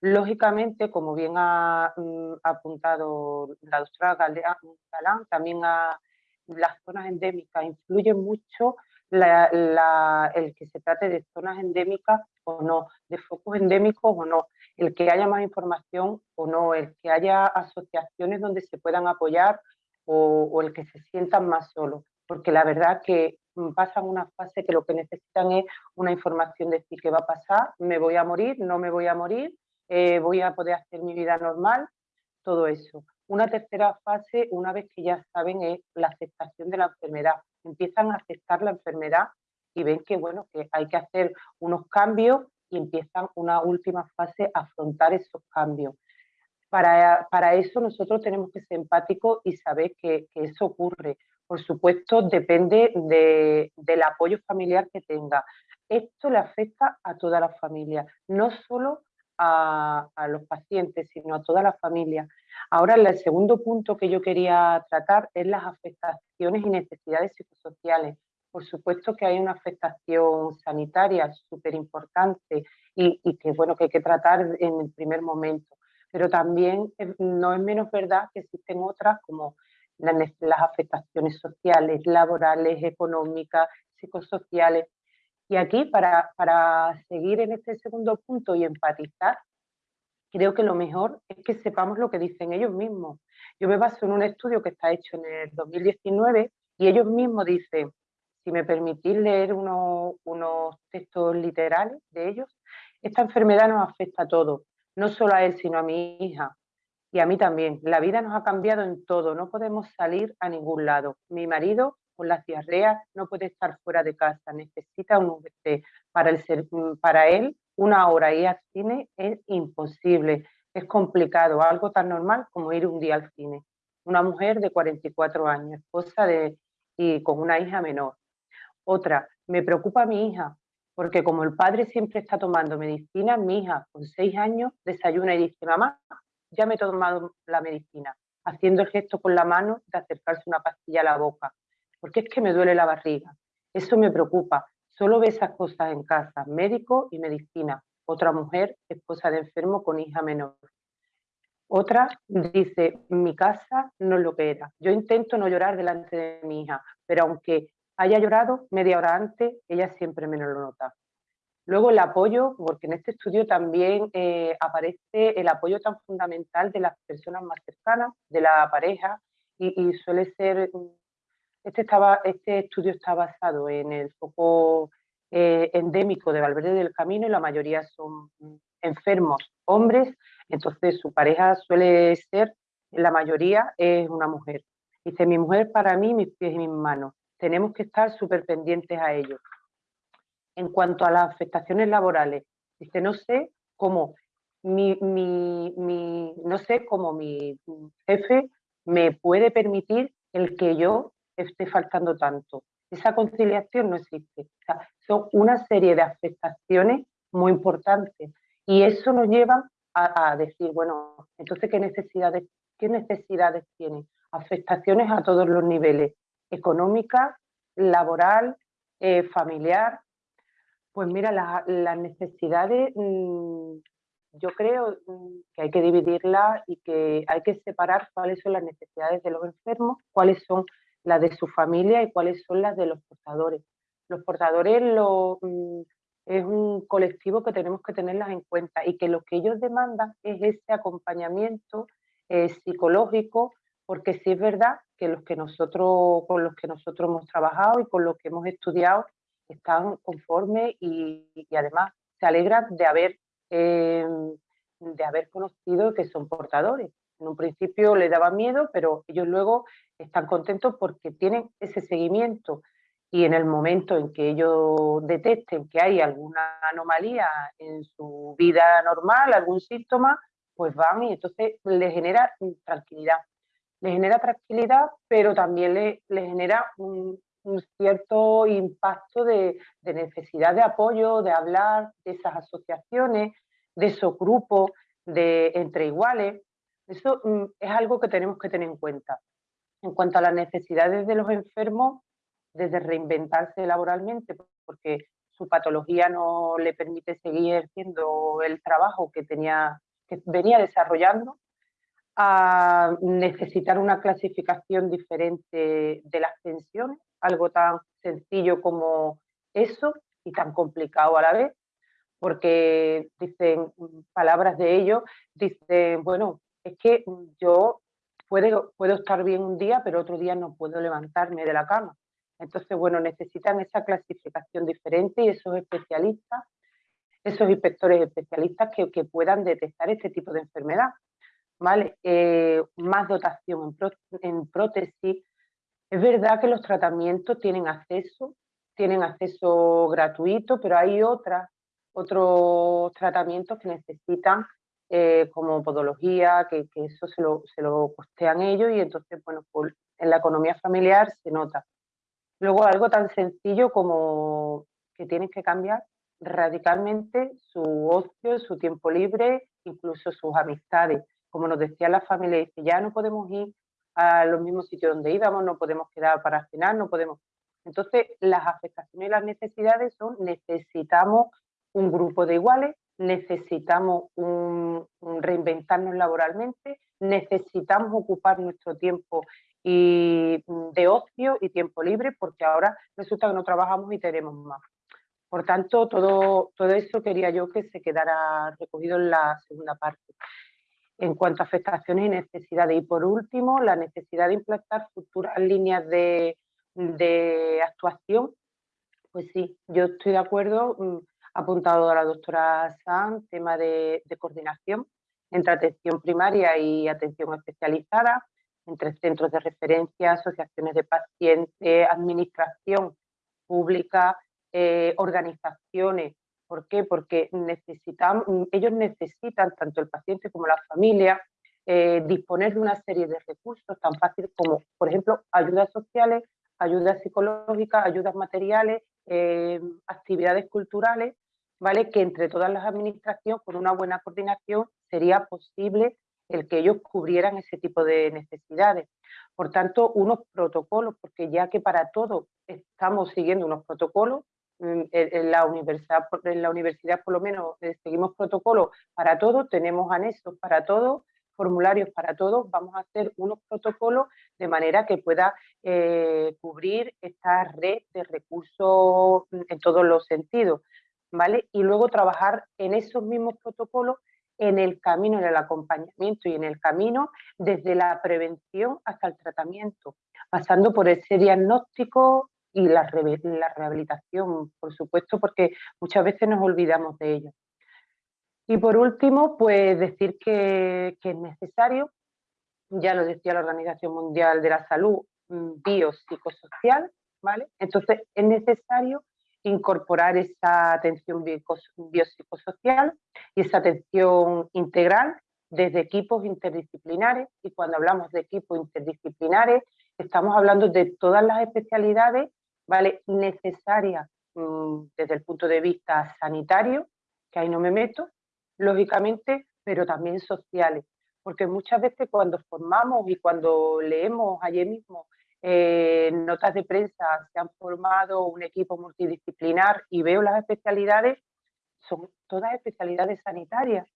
Lógicamente, como bien ha, mm, apuntado la doctora Galán, también las zonas endémicas influyen mucho el que se trate de zonas endémicas o no, de focos endémicos o no, el que haya más información o no, el que haya asociaciones donde se puedan apoyar o, el que se sientan más solos, porque la verdad que mm, pasan una fase que lo que necesitan es una información de decir qué va a pasar, me voy a morir, no me voy a morir, eh, voy a poder hacer mi vida normal, todo eso. Una tercera fase, una vez que ya saben, es la aceptación de la enfermedad. Empiezan a aceptar la enfermedad y ven que, bueno, que hay que hacer unos cambios y empiezan una última fase a afrontar esos cambios. Para, eso nosotros tenemos que ser empáticos y saber que, eso ocurre. Por supuesto, depende del apoyo familiar que tenga. Esto le afecta a toda la familia, no solo a, los pacientes, sino a toda la familia. Ahora, el segundo punto que yo quería tratar es las afectaciones y necesidades psicosociales. Por supuesto que hay una afectación sanitaria súper importante y, y, que, bueno, que hay que tratar en el primer momento pero también no es menos verdad que existen otras como las, afectaciones sociales, laborales, económicas, psicosociales. Y aquí, para, para seguir en este segundo punto y empatizar, creo que lo mejor es que sepamos lo que dicen ellos mismos. Yo me baso en un estudio que está hecho en el 2019 y ellos mismos dicen, si me permitís leer unos, unos textos literales de ellos, esta enfermedad nos afecta a todos, no solo a él, sino a mi hija y a mí también. La vida nos ha cambiado en todo, no podemos salir a ningún lado. Mi marido con la diarrea no puede estar fuera de casa, necesita un VC. Para, el, para él, una hora ir al cine es imposible, es complicado, algo tan normal como ir un día al cine. Una mujer de 44 años, esposa de, y con una hija menor. Otra, me preocupa mi hija, porque como el padre siempre está tomando medicina, mi hija con seis años desayuna y dice, mamá, ya me he tomado la medicina, haciendo el gesto con la mano de acercarse una pastilla a la boca. porque es que me duele la barriga. Eso me preocupa. Solo ve esas cosas en casa, médico y medicina. Otra mujer, esposa de enfermo con hija menor. Otra dice, mi casa no es lo que era. Yo intento no llorar delante de mi hija, pero aunque haya llorado media hora antes, ella siempre me lo nota. Luego el apoyo, porque en este estudio también eh, aparece el apoyo tan fundamental de las personas más cercanas, de la pareja, y, suele ser, este, estaba, este estudio está basado en el foco eh, endémico de Valverde del Camino y la mayoría son enfermos hombres, entonces su pareja suele ser, la mayoría es una mujer. Dice, mi mujer para mí, mis pies y mis manos, tenemos que estar súper pendientes a ellos en cuanto a las afectaciones laborales. Dice, no sé cómo mi, no sé cómo mi jefe me puede permitir el que yo esté faltando tanto. Esa conciliación no existe. son una serie de afectaciones muy importantes y eso nos lleva a, decir, bueno, entonces, ¿qué necesidades, ¿qué necesidades tiene? Afectaciones a todos los niveles, económica, laboral, eh, familiar, pues mira, las necesidades, mm, yo creo mm, que hay que dividirlas y que hay que separar cuáles son las necesidades de los enfermos, cuáles son las de su familia y cuáles son las de los portadores. Los portadores mm, es un colectivo que tenemos que tenerlas en cuenta y que lo que ellos demandan es ese acompañamiento eh, psicológico, porque sí es verdad que los que nosotros, con los que nosotros hemos trabajado y con los que hemos estudiado, están conformes y, además se alegran de haber, em, de haber conocido que son portadores. En un principio les daba miedo, pero ellos luego están contentos porque tienen ese seguimiento y en el momento en que ellos detecten que hay alguna anomalía en su vida normal, algún síntoma, pues van y entonces les genera tranquilidad. Les genera tranquilidad, pero también les, les genera un, cierto impacto de, necesidad de apoyo, de hablar de esas asociaciones, de esos grupos de entre iguales. Eso mm, es algo que tenemos que tener en cuenta. En cuanto a las necesidades de los enfermos, desde reinventarse laboralmente, porque su patología no le permite seguir haciendo el trabajo que, tenía, que venía desarrollando, a necesitar una clasificación diferente de las pensiones, algo tan sencillo como eso y tan complicado a la vez, porque dicen palabras de ellos, dicen, bueno, es que yo puedo, puedo estar bien un día, pero otro día no puedo levantarme de la cama. Entonces, bueno, necesitan esa clasificación diferente y esos especialistas, esos inspectores especialistas que, que puedan detectar este tipo de enfermedad. ¿Vale? Eh, más dotación en, prótesis, es verdad que los tratamientos tienen acceso, tienen acceso gratuito, pero hay otras, otros tratamientos que necesitan eh, como podología, que, eso se lo, se lo, costean ellos y entonces, bueno, en la economía familiar se nota. Luego algo tan sencillo como que tienen que cambiar radicalmente su ocio, su tiempo libre, incluso sus amistades. Como nos decía la familia, dice, ya no podemos ir a los mismos sitios donde íbamos, no podemos quedar para cenar, no podemos. Entonces, las afectaciones y las necesidades son, necesitamos un grupo de iguales, necesitamos reinventarnos laboralmente, necesitamos ocupar nuestro tiempo y, de ocio y tiempo libre, porque ahora resulta que no trabajamos y tenemos más. Por tanto, todo, todo eso quería yo que se quedara recogido en la segunda parte en cuanto a afectaciones y necesidades. Y por último, la necesidad de implantar futuras líneas de, actuación. Pues sí, yo estoy de acuerdo, mm, apuntado a la doctora San, tema de, coordinación entre atención primaria y atención especializada, entre centros de referencia, asociaciones de pacientes, administración pública, eh, organizaciones ¿Por qué? Porque ellos necesitan, tanto el paciente como la familia, eh, disponer de una serie de recursos tan fáciles como, por ejemplo, ayudas sociales, ayudas psicológicas, ayudas materiales, eh, actividades culturales, ¿vale? Que entre todas las administraciones, con una buena coordinación, sería posible el que ellos cubrieran ese tipo de necesidades. por tanto, unos protocolos, porque ya que para todo estamos siguiendo unos protocolos, mm, en la universidad, en la universidad por lo menos eh, seguimos protocolos para todo, tenemos anexos para todo, formularios para todos, vamos a hacer unos protocolos de manera que pueda eh, cubrir esta red de recursos en todos los sentidos, ¿vale? Y luego trabajar en esos mismos protocolos en el camino, en el acompañamiento y en el camino desde la prevención hasta el tratamiento, pasando por ese diagnóstico y la, la rehabilitación, por supuesto, porque muchas veces nos olvidamos de ello. Y por último, pues decir que, es necesario, ya lo decía la Organización Mundial de la Salud, mm, biopsicosocial, ¿vale? Entonces es necesario incorporar esa atención biopsicosocial y esa atención integral desde equipos interdisciplinares. Y cuando hablamos de equipos interdisciplinares, estamos hablando de todas las especialidades ¿vale? necesarias mm, desde el punto de vista sanitario, que ahí no me meto, lógicamente, pero también sociales. Porque muchas veces cuando formamos y cuando leemos ayer mismo eh, notas de prensa, se han formado un equipo multidisciplinar y veo las especialidades, son todas especialidades sanitarias.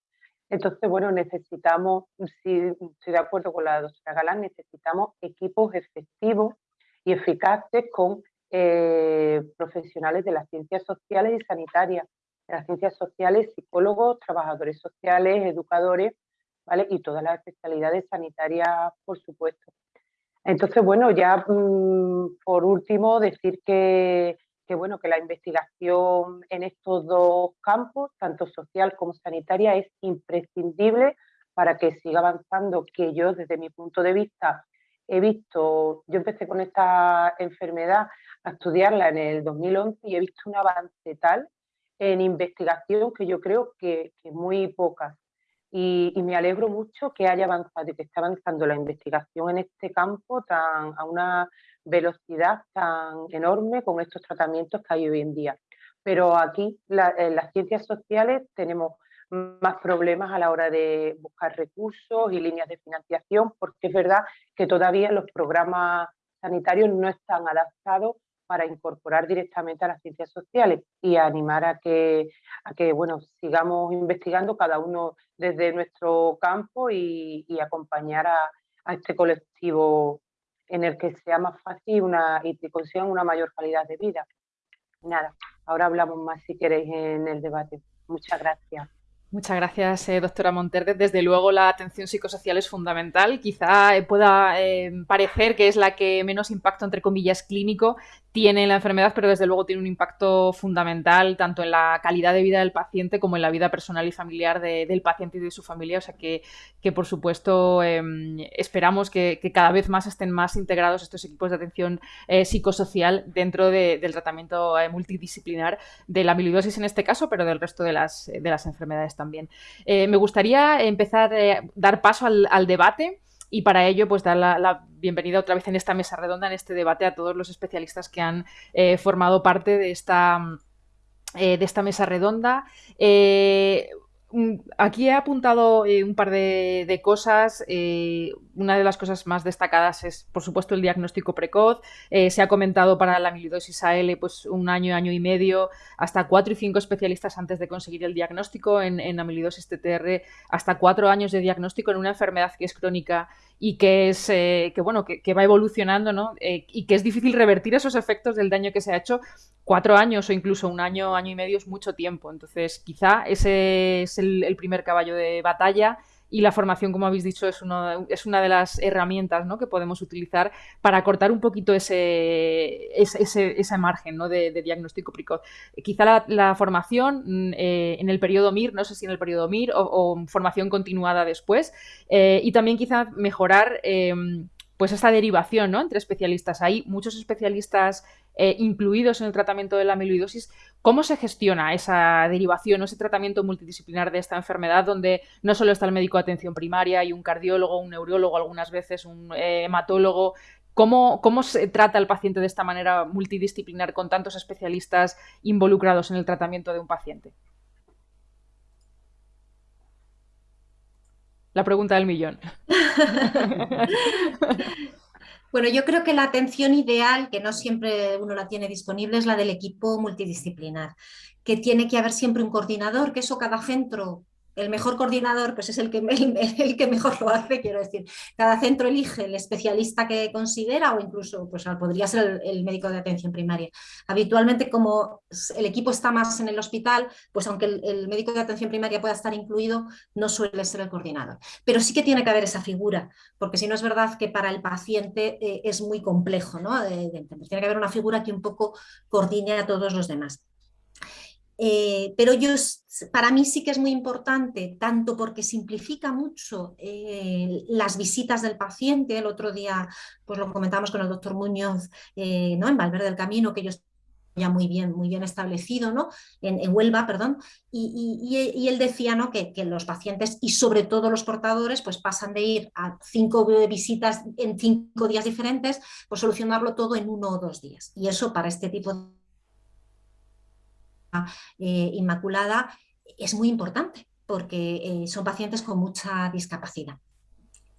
Entonces, bueno, necesitamos, si estoy de acuerdo con la doctora Galán, necesitamos equipos efectivos y eficaces con eh, profesionales de las ciencias sociales y sanitarias las ciencias sociales, psicólogos, trabajadores sociales, educadores, ¿vale? Y todas las especialidades sanitarias, por supuesto. Entonces, bueno, ya mm, por último decir que, que, bueno, que la investigación en estos dos campos, tanto social como sanitaria, es imprescindible para que siga avanzando, que yo desde mi punto de vista he visto, yo empecé con esta enfermedad a estudiarla en el 2011 y he visto un avance tal en investigación que yo creo que, muy pocas. Y, me alegro mucho que haya avanzado y que esté avanzando la investigación en este campo tan, a una velocidad tan enorme con estos tratamientos que hay hoy en día. Pero aquí en las ciencias sociales tenemos más problemas a la hora de buscar recursos y líneas de financiación, porque es verdad que todavía los programas sanitarios no están adaptados para incorporar directamente a las ciencias sociales y animar a que, a que bueno, sigamos investigando cada uno desde nuestro campo y, acompañar a, este colectivo en el que sea más fácil una, y que consigan una mayor calidad de vida. Nada, ahora hablamos más si queréis en el debate. Muchas gracias. Muchas gracias, eh, doctora Monterde. Desde luego la atención psicosocial es fundamental. Quizá eh, pueda eh, parecer que es la que menos impacto, entre comillas, clínico tiene la enfermedad, pero desde luego tiene un impacto fundamental tanto en la calidad de vida del paciente como en la vida personal y familiar del paciente y de su familia. O sea que, que por supuesto, em, esperamos que, cada vez más estén más integrados estos equipos de atención eh, psicosocial dentro del tratamiento eh, multidisciplinar de la amiloidosis en este caso, pero del resto de las, de las enfermedades también. Eh, me gustaría empezar a dar paso al, debate y para ello pues dar la, bienvenida otra vez en esta mesa redonda, en este debate a todos los especialistas que han eh, formado parte de esta, eh, de esta mesa redonda. Eh, aquí he apuntado un par de, cosas. Una de las cosas más destacadas es, por supuesto, el diagnóstico precoz. se ha comentado para la amiloidosis AL pues, un año, año y medio, hasta cuatro y cinco especialistas antes de conseguir el diagnóstico. En, en amiloidosis TTR, hasta cuatro años de diagnóstico en una enfermedad que es crónica y que es eh, que bueno que, va evolucionando ¿no? Eh, y que es difícil revertir esos efectos del daño que se ha hecho cuatro años o incluso un año año y medio es mucho tiempo entonces quizá ese es el primer caballo de batalla y la formación, como habéis dicho, es, uno, es una de las herramientas ¿no? que podemos utilizar para cortar un poquito ese, ese, margen ¿no? de, diagnóstico precoz. Quizá la, formación mm, eh, en el periodo MIR, no sé si en el periodo MIR o, formación continuada después, eh, y también quizá mejorar em, pues esta derivación ¿no? entre especialistas. Hay muchos especialistas eh, incluidos en el tratamiento de la amiloidosis. ¿Cómo se gestiona esa derivación o ese tratamiento multidisciplinar de esta enfermedad donde no solo está el médico de atención primaria y un cardiólogo, un neurólogo, algunas veces un eh, hematólogo? ¿Cómo, ¿Cómo se trata al paciente de esta manera multidisciplinar con tantos especialistas involucrados en el tratamiento de un paciente? La pregunta del millón. Bueno, yo creo que la atención ideal, que no siempre uno la tiene disponible, es la del equipo multidisciplinar, que tiene que haber siempre un coordinador, que eso cada centro el mejor coordinador pues es el que, el, que mejor lo hace, quiero decir. Cada centro elige el especialista que considera o incluso pues, podría ser el, médico de atención primaria. Habitualmente como el equipo está más en el hospital, pues aunque el, médico de atención primaria pueda estar incluido, no suele ser el coordinador. Pero sí que tiene que haber esa figura, porque si no es verdad que para el paciente eh, es muy complejo ¿no? de entender. Tiene que haber una figura que un poco coordine a todos los demás. Eh, pero yo, para mí sí que es muy importante, tanto porque simplifica mucho eh, las visitas del paciente. El otro día pues lo comentamos con el doctor Muñoz eh, ¿no? en Valverde del Camino, que ellos ya muy bien, muy bien establecido, ¿no? en, Huelva, perdón, y, él decía ¿no? que, que, los pacientes y sobre todo los portadores pues pasan de ir a cinco visitas en cinco días diferentes, pues solucionarlo todo en uno o dos días. Y eso para este tipo de eh, inmaculada es muy importante porque eh, son pacientes con mucha discapacidad.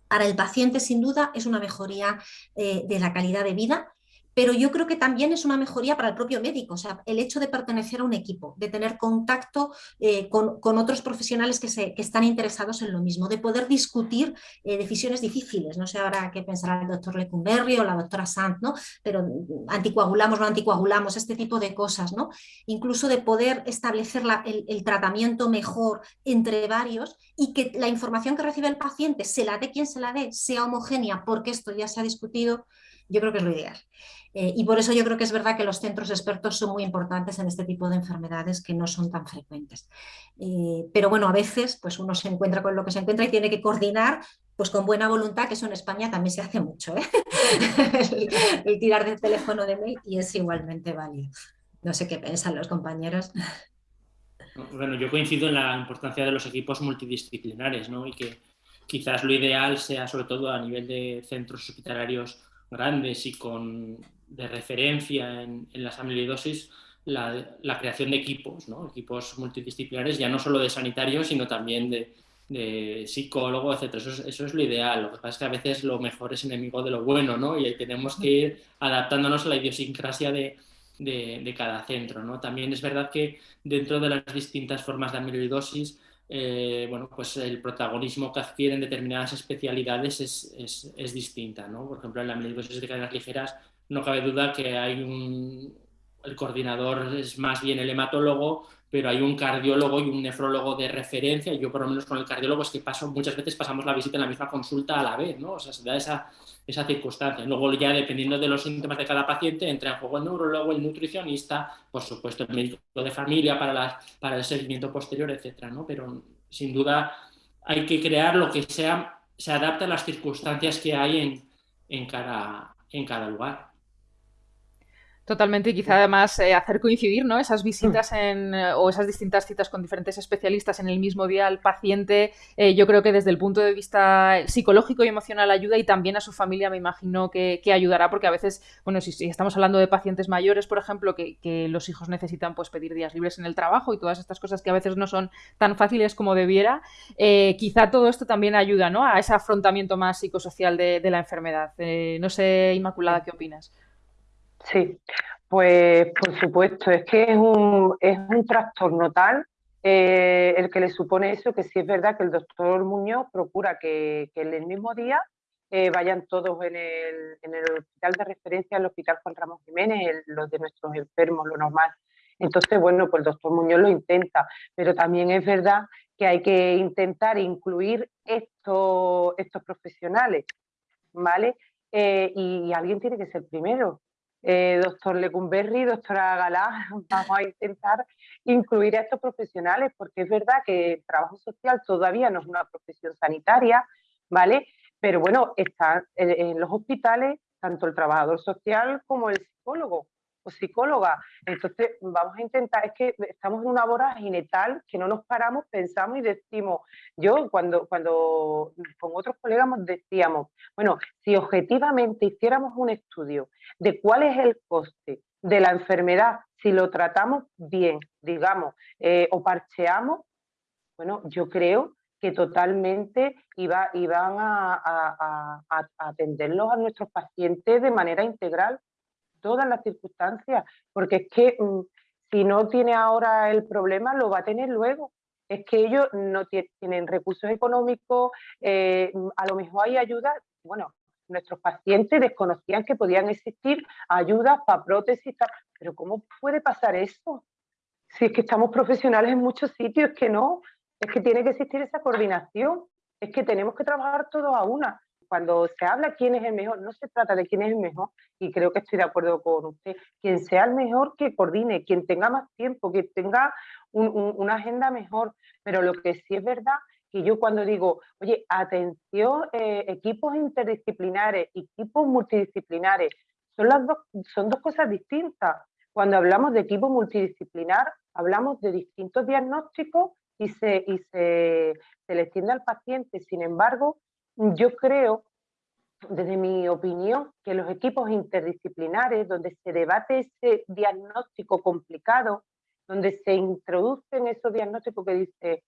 Para el paciente, sin duda, es una mejoría eh, de la calidad de vida pero yo creo que también es una mejoría para el propio médico, o sea, el hecho de pertenecer a un equipo, de tener contacto eh, con, otros profesionales que, están interesados en lo mismo, de poder discutir eh, decisiones difíciles, no sé ahora qué pensará el doctor Lecumberri o la doctora Sant, ¿no? pero anticoagulamos, no anticoagulamos, este tipo de cosas, ¿no? incluso de poder establecer el, el tratamiento mejor entre varios y que la información que recibe el paciente, se la dé quien se la dé, sea homogénea, porque esto ya se ha discutido, yo creo que es lo ideal. Eh, y por eso yo creo que es verdad que los centros expertos son muy importantes en este tipo de enfermedades que no son tan frecuentes. Eh, pero bueno, a veces pues uno se encuentra con lo que se encuentra y tiene que coordinar pues con buena voluntad, que eso en España también se hace mucho, ¿eh? el, tirar del teléfono de mail y es igualmente válido. No sé qué piensan los compañeros. Bueno, yo coincido en la importancia de los equipos multidisciplinares, ¿no? Y que quizás lo ideal sea, sobre todo a nivel de centros hospitalarios grandes y con de referencia en, en las amiloidosis la, creación de equipos, ¿no? equipos multidisciplinares, ya no solo de sanitarios, sino también de, de psicólogo, etc. Eso, eso es, lo ideal. Lo que pasa es que a veces lo mejor es enemigo de lo bueno, ¿no? Y ahí tenemos que ir adaptándonos a la idiosincrasia de, de, de cada centro, ¿no? También es verdad que dentro de las distintas formas de amiloidosis, eh, bueno, pues el protagonismo que adquieren determinadas especialidades es, es, es distinta, ¿no? Por ejemplo, en la amiloidosis de cadenas ligeras no cabe duda que hay un, el coordinador es más bien el hematólogo, pero hay un cardiólogo y un nefrólogo de referencia. Yo, por lo menos, con el cardiólogo es que paso, muchas veces pasamos la visita en la misma consulta a la vez, ¿no? O sea, se da esa, esa circunstancia. Luego, ya dependiendo de los síntomas de cada paciente, entra en juego el neurólogo, el nutricionista, por supuesto, el médico de familia para, las, para el seguimiento posterior, etcétera, ¿no? Pero sin duda hay que crear lo que sea, se adapte a las circunstancias que hay en, en cada lugar. Totalmente, y quizá además eh, hacer coincidir ¿no? esas visitas en, eh, o esas distintas citas con diferentes especialistas en el mismo día al paciente, eh, yo creo que desde el punto de vista psicológico y emocional ayuda y también a su familia me imagino que, ayudará, porque a veces, bueno, si, estamos hablando de pacientes mayores, por ejemplo, que, los hijos necesitan pues pedir días libres en el trabajo y todas estas cosas que a veces no son tan fáciles como debiera, quizá todo esto también ayuda ¿no? a ese afrontamiento más psicosocial de, de la enfermedad. no sé, Inmaculada, ¿qué opinas? Sí, pues por supuesto, es que es un, es un trastorno tal eh, el que le supone eso, que sí es verdad que el doctor Muñoz procura que, en el mismo día eh, vayan todos en el, en el, hospital de referencia, el hospital Juan Ramón Jiménez, los de nuestros enfermos, lo normal. Entonces, bueno, pues el doctor Muñoz lo intenta, pero también es verdad que hay que intentar incluir estos, estos profesionales, ¿vale? Eh, y alguien tiene que ser primero, eh, doctor Lecumberri, doctora Galá, vamos a intentar incluir a estos profesionales, porque es verdad que el trabajo social todavía no es una profesión sanitaria, ¿vale? Pero bueno, está en los hospitales tanto el trabajador social como el psicólogo o psicóloga. Entonces, vamos a intentar, es que estamos en una vorágine tal que no nos paramos, pensamos y decimos, yo cuando, cuando con otros colegas decíamos, bueno, si objetivamente hiciéramos un estudio de cuál es el coste de la enfermedad, si lo tratamos bien, digamos, eh, o parcheamos, bueno, yo creo que totalmente iba, iban a, atenderlos a nuestros pacientes de manera integral, todas las circunstancias, porque es que mm, si no tiene ahora el problema, lo va a tener luego. Es que ellos no tienen recursos económicos, eh, a lo mejor hay ayuda, bueno, nuestros pacientes desconocían que podían existir ayudas para prótesis, pero ¿cómo puede pasar eso? Si es que estamos profesionales en muchos sitios, es que no, es que tiene que existir esa coordinación, es que tenemos que trabajar todos a una. Cuando se habla quién es el mejor, no se trata de quién es el mejor, y creo que estoy de acuerdo con usted, quien sea el mejor que coordine, quien tenga más tiempo, que tenga una agenda mejor, pero lo que sí es verdad que yo cuando digo, oye, atención, eh, equipos interdisciplinares, equipos multidisciplinares, son, las dos, son dos cosas distintas. Cuando hablamos de equipo multidisciplinar, hablamos de distintos diagnósticos y se, y se, se le extiende al paciente. Sin embargo, yo creo, desde mi opinión, que los equipos interdisciplinares, donde se debate ese diagnóstico complicado, donde se introducen esos diagnósticos que dice,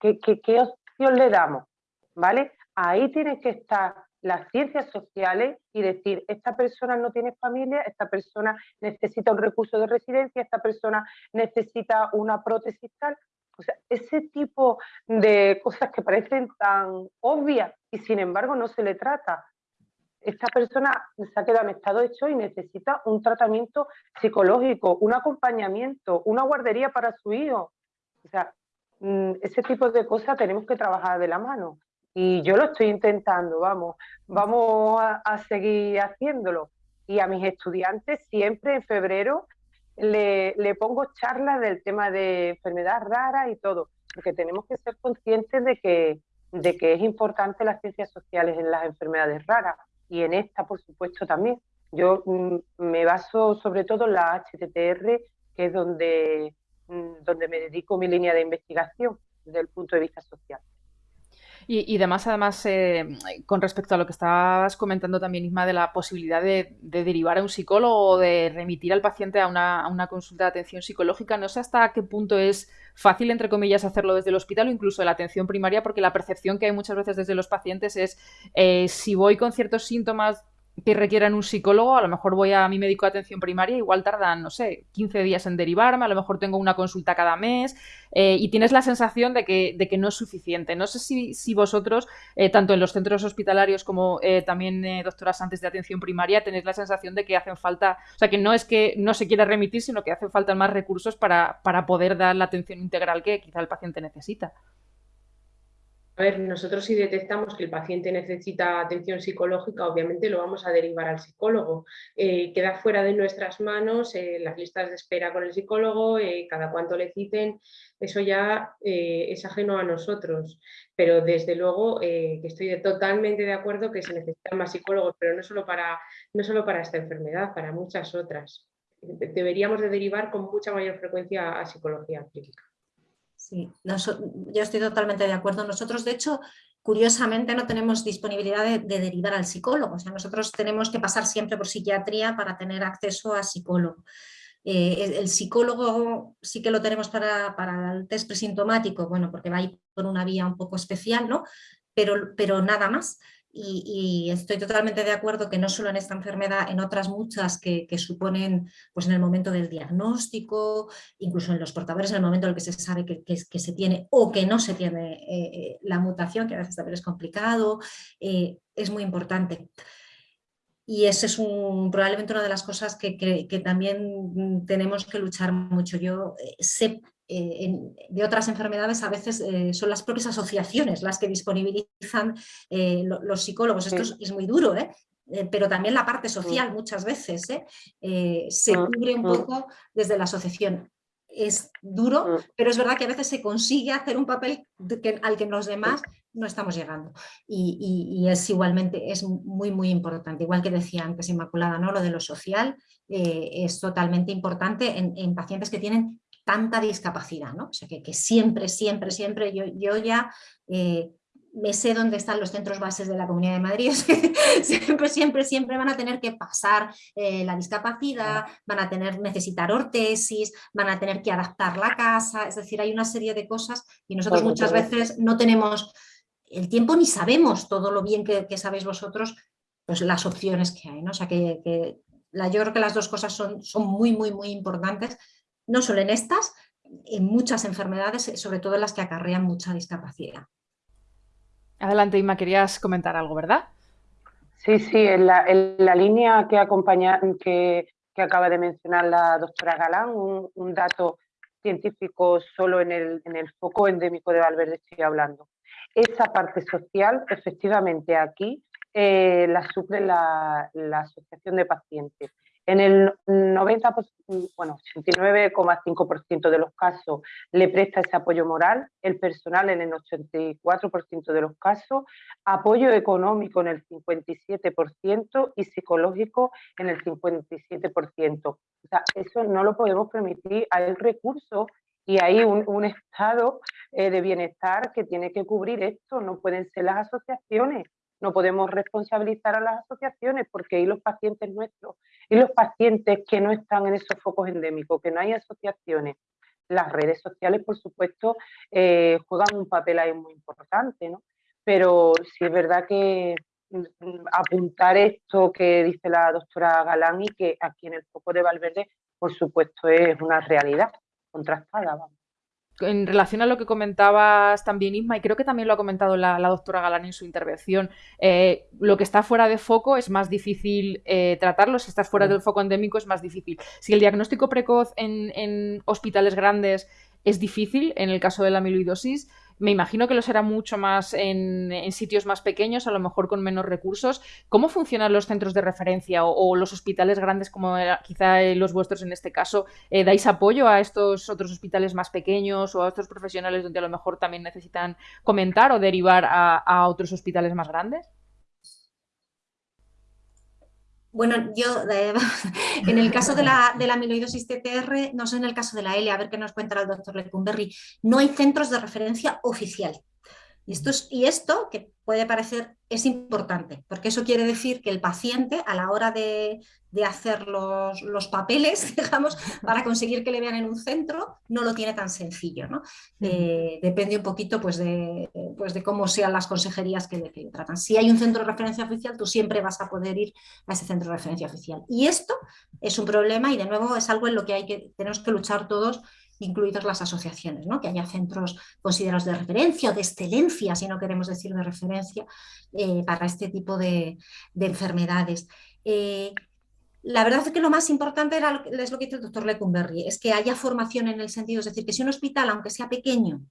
¿qué, qué, qué opción le damos? ¿Vale? Ahí tienen que estar las ciencias sociales y decir, esta persona no tiene familia, esta persona necesita un recurso de residencia, esta persona necesita una prótesis tal. O sea, ese tipo de cosas que parecen tan obvias y sin embargo no se le trata. Esta persona se ha quedado en estado shock y necesita un tratamiento psicológico, un acompañamiento, una guardería para su hijo. O sea, mm, ese tipo de cosas tenemos que trabajar de la mano y yo lo estoy intentando, vamos, vamos a, seguir haciéndolo. Y a mis estudiantes siempre en febrero le, pongo charlas del tema de enfermedad rara y todo, porque tenemos que ser conscientes de que, de que es importante las ciencias sociales en las enfermedades raras y en esta, por supuesto, también. Yo mm, me baso sobre todo en la HTTR, que es donde, mm, donde me dedico mi línea de investigación desde el punto de vista social. Y, además, además eh, con respecto a lo que estabas comentando también, Isma, de la posibilidad de, derivar a un psicólogo o de remitir al paciente a una, consulta de atención psicológica, no sé hasta qué punto es fácil, entre comillas, hacerlo desde el hospital o incluso de la atención primaria, porque la percepción que hay muchas veces desde los pacientes es eh, si voy con ciertos síntomas que requieran un psicólogo, a lo mejor voy a mi médico de atención primaria, igual tardan, no sé, 15 días en derivarme, a lo mejor tengo una consulta cada mes eh, y tienes la sensación de que, de que, no es suficiente. No sé si, si vosotros, eh, tanto en los centros hospitalarios como eh, también doctoras antes de atención primaria, tenéis la sensación de que hacen falta, o sea, que no es que no se quiera remitir, sino que hacen falta más recursos para, para poder dar la atención integral que quizá el paciente necesita. A ver, nosotros si detectamos que el paciente necesita atención psicológica, obviamente lo vamos a derivar al psicólogo. Eh, queda fuera de nuestras manos eh, las listas de espera con el psicólogo, eh, cada cuánto le citen, eso ya es ajeno a nosotros. Pero desde luego que estoy totalmente de acuerdo que se necesitan más psicólogos, pero no solo para, no solo para esta enfermedad, para muchas otras. Deberíamos de derivar con mucha mayor frecuencia a psicología clínica. Sí, yo estoy totalmente de acuerdo. Nosotros, de hecho, curiosamente no tenemos disponibilidad de, derivar al psicólogo. O sea, nosotros tenemos que pasar siempre por psiquiatría para tener acceso a psicólogo. Eh, el, psicólogo sí que lo tenemos para, para, el test presintomático, bueno, porque va a ir por una vía un poco especial, ¿no? Pero, pero nada más. Y, estoy totalmente de acuerdo que no solo en esta enfermedad, en otras muchas que, suponen pues en el momento del diagnóstico, incluso en los portadores, en el momento en el que se sabe que, se tiene o que no se tiene eh, eh, la mutación, que a veces también es complicado, eh, es muy importante. Y esa es un, probablemente una de las cosas que, que, también tenemos que luchar mucho. Yo sé eh, de otras enfermedades a veces eh, son las propias asociaciones las que disponibilizan eh, los psicólogos. Esto es, muy duro, pero también la parte social muchas veces se cubre un poco desde la asociación. Es duro, pero es verdad que a veces se consigue hacer un papel al que los demás no estamos llegando. Y, es igualmente, es muy, muy importante. Igual que decía antes Inmaculada, ¿no? lo de lo social es totalmente importante en, en pacientes que tienen tanta discapacidad, ¿no? O sea, que, siempre, siempre, siempre yo, yo ya, eh, me sé dónde están los centros bases de la Comunidad de Madrid, siempre, siempre, siempre van a tener que pasar eh, la discapacidad, van a tener, necesitar ortesis, van a tener que adaptar la casa, es decir, hay una serie de cosas y nosotros muchas veces no tenemos el tiempo ni sabemos todo lo bien que, sabéis vosotros, pues las opciones que hay, ¿no? O sea que, la, yo creo que las dos cosas son, son muy, muy, muy importantes, no solo en estas, en muchas enfermedades, sobre todo en las que acarrean mucha discapacidad. Adelante, Inma, querías comentar algo, ¿verdad? Sí, sí, en la, línea que, acompaña, que, acaba de mencionar la doctora Galán, un, dato científico solo en el, en el, foco endémico de Valverde estoy hablando. Esa parte social, efectivamente, aquí eh, la suple la, Asociación de Pacientes. En el 90, bueno, 89,5% de los casos le presta ese apoyo moral, el personal en el 84% de los casos, apoyo económico en el 57% y psicológico en el 57%. O sea, eso no lo podemos permitir, hay recursos y hay un, estado eh, de bienestar que tiene que cubrir esto, no pueden ser las asociaciones no podemos responsabilizar a las asociaciones porque hay los pacientes nuestros y los pacientes que no están en esos focos endémicos, que no hay asociaciones. Las redes sociales, por supuesto, eh, juegan un papel ahí muy importante, ¿no? Pero sí es verdad que mm, apuntar esto que dice la doctora Galán y que aquí en el foco de Valverde, por supuesto, es una realidad contrastada. Vamos en relación a lo que comentabas también, Isma, y creo que también lo ha comentado la, doctora Galán en su intervención, eh, lo que está fuera de foco es más difícil eh, tratarlo, si estás fuera del foco endémico es más difícil. Si el diagnóstico precoz en hospitales grandes es difícil, en el caso de la amiloidosis, me imagino que lo será mucho más en, sitios más pequeños, a lo mejor con menos recursos. ¿Cómo funcionan los centros de referencia o, los hospitales grandes, como quizá los vuestros en este caso? Eh, ¿Dais apoyo a estos otros hospitales más pequeños o a otros profesionales donde a lo mejor también necesitan comentar o derivar a otros hospitales más grandes? Bueno, yo eh, en el caso de la, de la amiloidosis TTR, no sé en el caso de la L, a ver qué nos cuenta el doctor Lecumberri, no hay centros de referencia oficial. Y esto, y esto, que puede parecer, es importante, porque eso quiere decir que el paciente, a la hora de, hacer los, papeles, digamos, para conseguir que le vean en un centro, no lo tiene tan sencillo. ¿no? Eh, depende un poquito pues, de, pues, de cómo sean las consejerías que le, tratan. Si hay un centro de referencia oficial, tú siempre vas a poder ir a ese centro de referencia oficial. Y esto es un problema y de nuevo es algo en lo que, hay que tenemos que luchar todos incluidos las asociaciones, ¿no? que haya centros considerados de referencia o de excelencia, si no queremos decir de referencia, eh, para este tipo de, enfermedades. Eh, la verdad es que lo más importante era, es lo que dice el doctor Lecumberri, es que haya formación en el sentido, es decir, que si un hospital, aunque sea pequeño,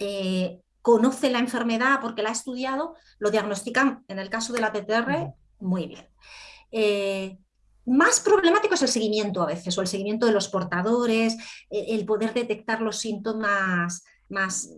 eh, conoce la enfermedad porque la ha estudiado, lo diagnostican, en el caso de la TTR, muy bien. Más problemático es el seguimiento a veces, o el seguimiento de los portadores, e, el poder detectar los síntomas más,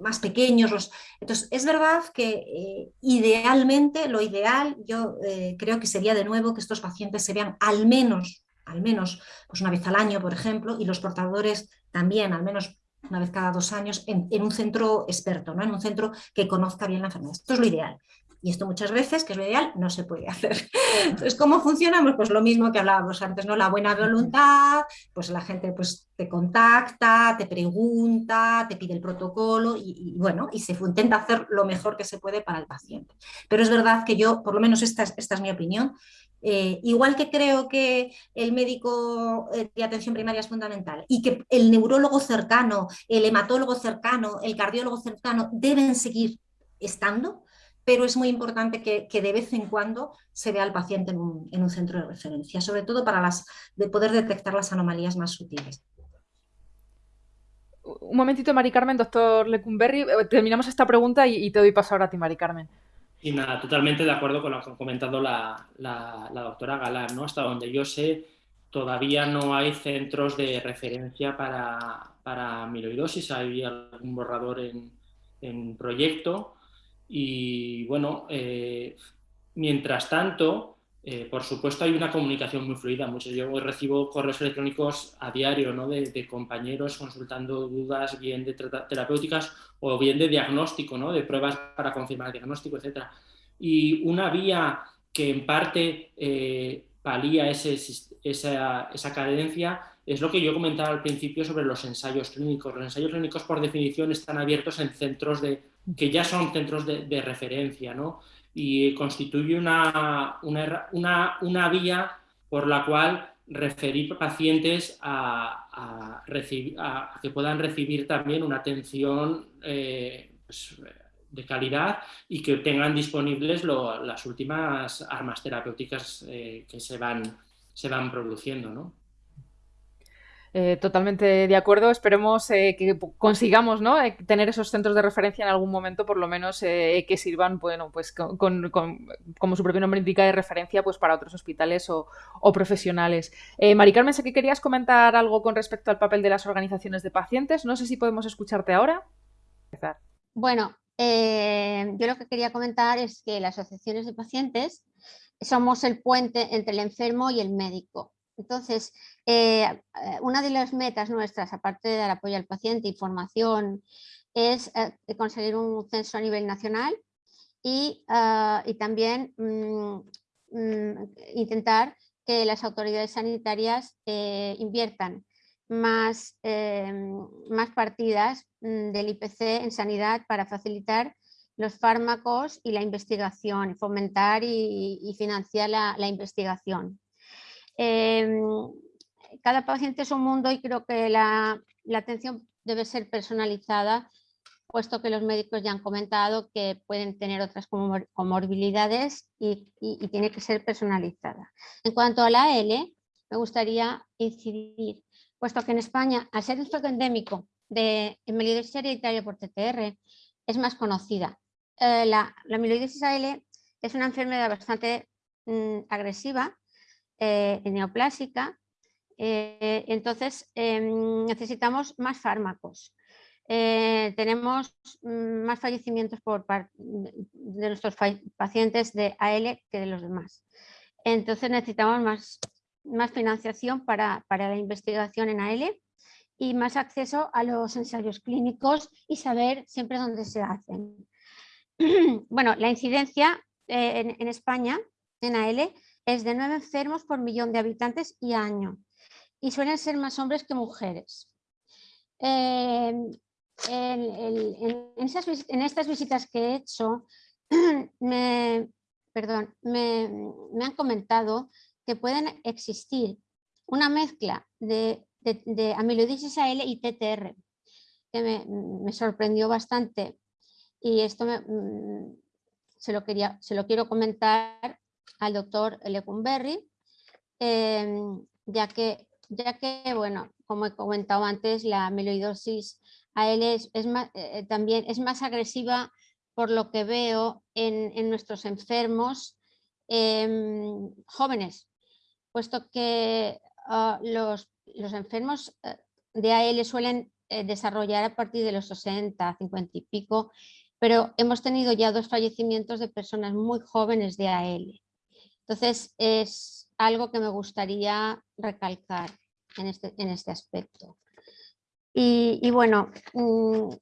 más pequeños. Entonces, es verdad que eh, idealmente, lo ideal, yo eh, creo que sería de nuevo que estos pacientes se vean al menos, al menos pues una vez al año, por ejemplo, y los portadores también, al menos una vez cada dos años, en, en un centro experto, ¿no? en un centro que conozca bien la enfermedad. Esto es lo ideal. Y esto muchas veces, que es lo ideal, no se puede hacer. Entonces, ¿cómo funcionamos? Pues lo mismo que hablábamos antes, ¿no? La buena voluntad, pues la gente pues, te contacta, te pregunta, te pide el protocolo y, bueno, y se intenta hacer lo mejor que se puede para el paciente. Pero es verdad que yo, por lo menos esta es, esta es mi opinión, eh, igual que creo que el médico eh, de atención primaria es fundamental y que el neurólogo cercano, el hematólogo cercano, el cardiólogo cercano deben seguir estando, pero es muy importante que, de vez en cuando se vea al paciente en un, centro de referencia, sobre todo para las, de poder detectar las anomalías más sutiles. Un momentito, Mari Carmen, doctor Lecumberri, eh, terminamos esta pregunta y, te doy paso ahora a ti, Mari Carmen. Y nada, totalmente de acuerdo con lo que ha comentado la, doctora Galán, ¿no? Hasta donde yo sé, todavía no hay centros de referencia para, para amiloidosis, hay algún borrador en, en proyecto, y bueno, eh, mientras tanto, Eh, por supuesto hay una comunicación muy fluida, muchos yo recibo correos electrónicos a diario ¿no? de, compañeros consultando dudas bien de terapéuticas o bien de diagnóstico, ¿no? de pruebas para confirmar el diagnóstico, etc. Y una vía que en parte eh, palía ese, esa, esa es lo que yo comentaba al principio sobre los ensayos clínicos. Los ensayos clínicos por definición están abiertos en centros de, que ya son centros de, referencia, ¿no? y constituye una, una, una, vía por la cual referir pacientes a que puedan recibir también una atención eh, pues, de calidad y que tengan disponibles las últimas armas terapéuticas eh, que se van, se van produciendo. ¿no? Eh, totalmente de acuerdo. Esperemos eh, que consigamos ¿no? Eh, tener esos centros de referencia en algún momento, por lo menos que sirvan bueno, pues con, como su propio nombre indica, de referencia pues, para otros hospitales o, profesionales. Mari Carmen, sé que querías comentar algo con respecto al papel de las organizaciones de pacientes. No sé si podemos escucharte ahora. Bueno, yo lo que quería comentar es que las asociaciones de pacientes somos el puente entre el enfermo y el médico. Entonces, eh, eh, una de las metas nuestras, aparte del apoyo al paciente, información, es eh, conseguir un censo a nivel nacional y, ah, también mm, mm, intentar que las autoridades sanitarias inviertan más, más partidas mm, del IPC en sanidad para facilitar los fármacos y la investigación, fomentar y, financiar la investigación. Em, cada paciente es un mundo y creo que la, atención debe ser personalizada, puesto que los médicos ya han comentado que pueden tener otras comorbilidades y, tiene que ser personalizada. En cuanto a la L, me gustaría incidir, puesto que en España, al ser un foco endémico de amiloidosis hereditaria por TTR, es más conocida. Eh, la, la amiloidosis AL es una enfermedad bastante mm, agresiva eh, neoplásica, eh, entonces em, necesitamos más fármacos. Eh, tenemos mm, más fallecimientos por de nuestros pacientes de AL que de los demás. Entonces necesitamos más, más financiación para, para la investigación en AL y más acceso a los ensayos clínicos y saber siempre dónde se hacen. Bueno, la incidencia en, en, España en AL es de 9 enfermos por millón de habitantes y año y suelen ser más hombres que mujeres. en, estas visitas que he hecho, me, perdón, me, han comentado que pueden existir una mezcla de, de, amiloidosis AL y TTR, que me, sorprendió bastante y esto mm, se, lo quería, se lo quiero comentar al doctor Lecumberri, em, ya, que, ya que, bueno, como he comentado antes, la amiloidosis AL es, eh, también es más agresiva por lo que veo en, nuestros enfermos em, jóvenes, puesto que ah, los, los, enfermos eh, de AL suelen eh, desarrollar a partir de los 60, 50 y pico, pero hemos tenido ya dos fallecimientos de personas muy jóvenes de AL. Entonces, es algo que me gustaría recalcar en este, en este aspecto. Y, bueno, mm,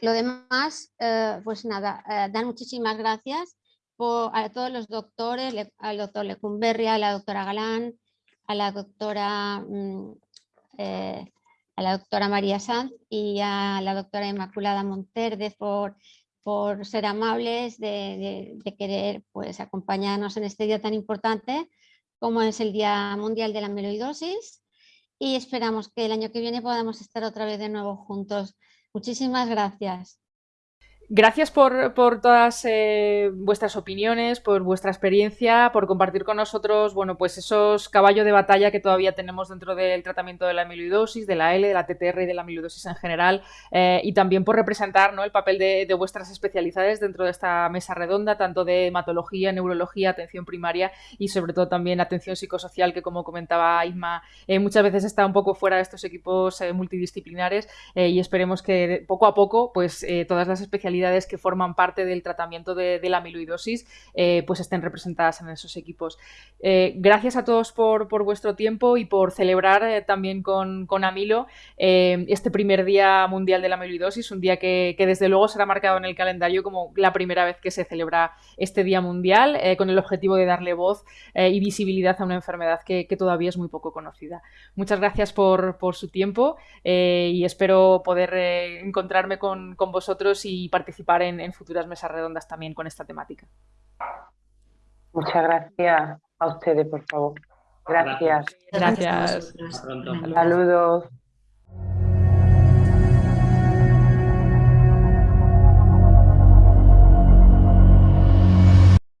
lo demás, eh, pues nada, eh, dan muchísimas gracias a todos los doctores, al doctor Lecumberri, a la doctora Galán, a la doctora, mm, eh, a la doctora María Sanz y a la doctora Inmaculada Monterde por por ser amables de, querer pues, acompañarnos en este día tan importante como es el Día Mundial de la Amiloidosis y esperamos que el año que viene podamos estar otra vez de nuevo juntos. Muchísimas gracias. Gracias por, todas eh, vuestras opiniones, por vuestra experiencia, por compartir con nosotros, bueno, pues esos caballos de batalla que todavía tenemos dentro del tratamiento de la amiloidosis, de la L, de la TTR y de la amiloidosis en general, eh, y también por representar ¿no? el papel de, vuestras especialidades dentro de esta mesa redonda, tanto de hematología, neurología, atención primaria y sobre todo también atención psicosocial, que como comentaba Isma, eh, muchas veces está un poco fuera de estos equipos multidisciplinares y esperemos que poco a poco, pues todas las especialidades que forman parte del tratamiento de, la amiloidosis pues estén representadas en esos equipos. gracias a todos por, vuestro tiempo y por celebrar también con, Amilo este primer Día Mundial de la Amiloidosis, un día que, desde luego será marcado en el calendario como la primera vez que se celebra este Día Mundial, con el objetivo de darle voz y visibilidad a una enfermedad que, todavía es muy poco conocida. Muchas gracias por, su tiempo eh, y espero poder eh, encontrarme con, vosotros y participar en, futuras mesas redondas también con esta temática. Muchas gracias a ustedes, por favor. Gracias. Gracias. Hasta pronto. Saludos.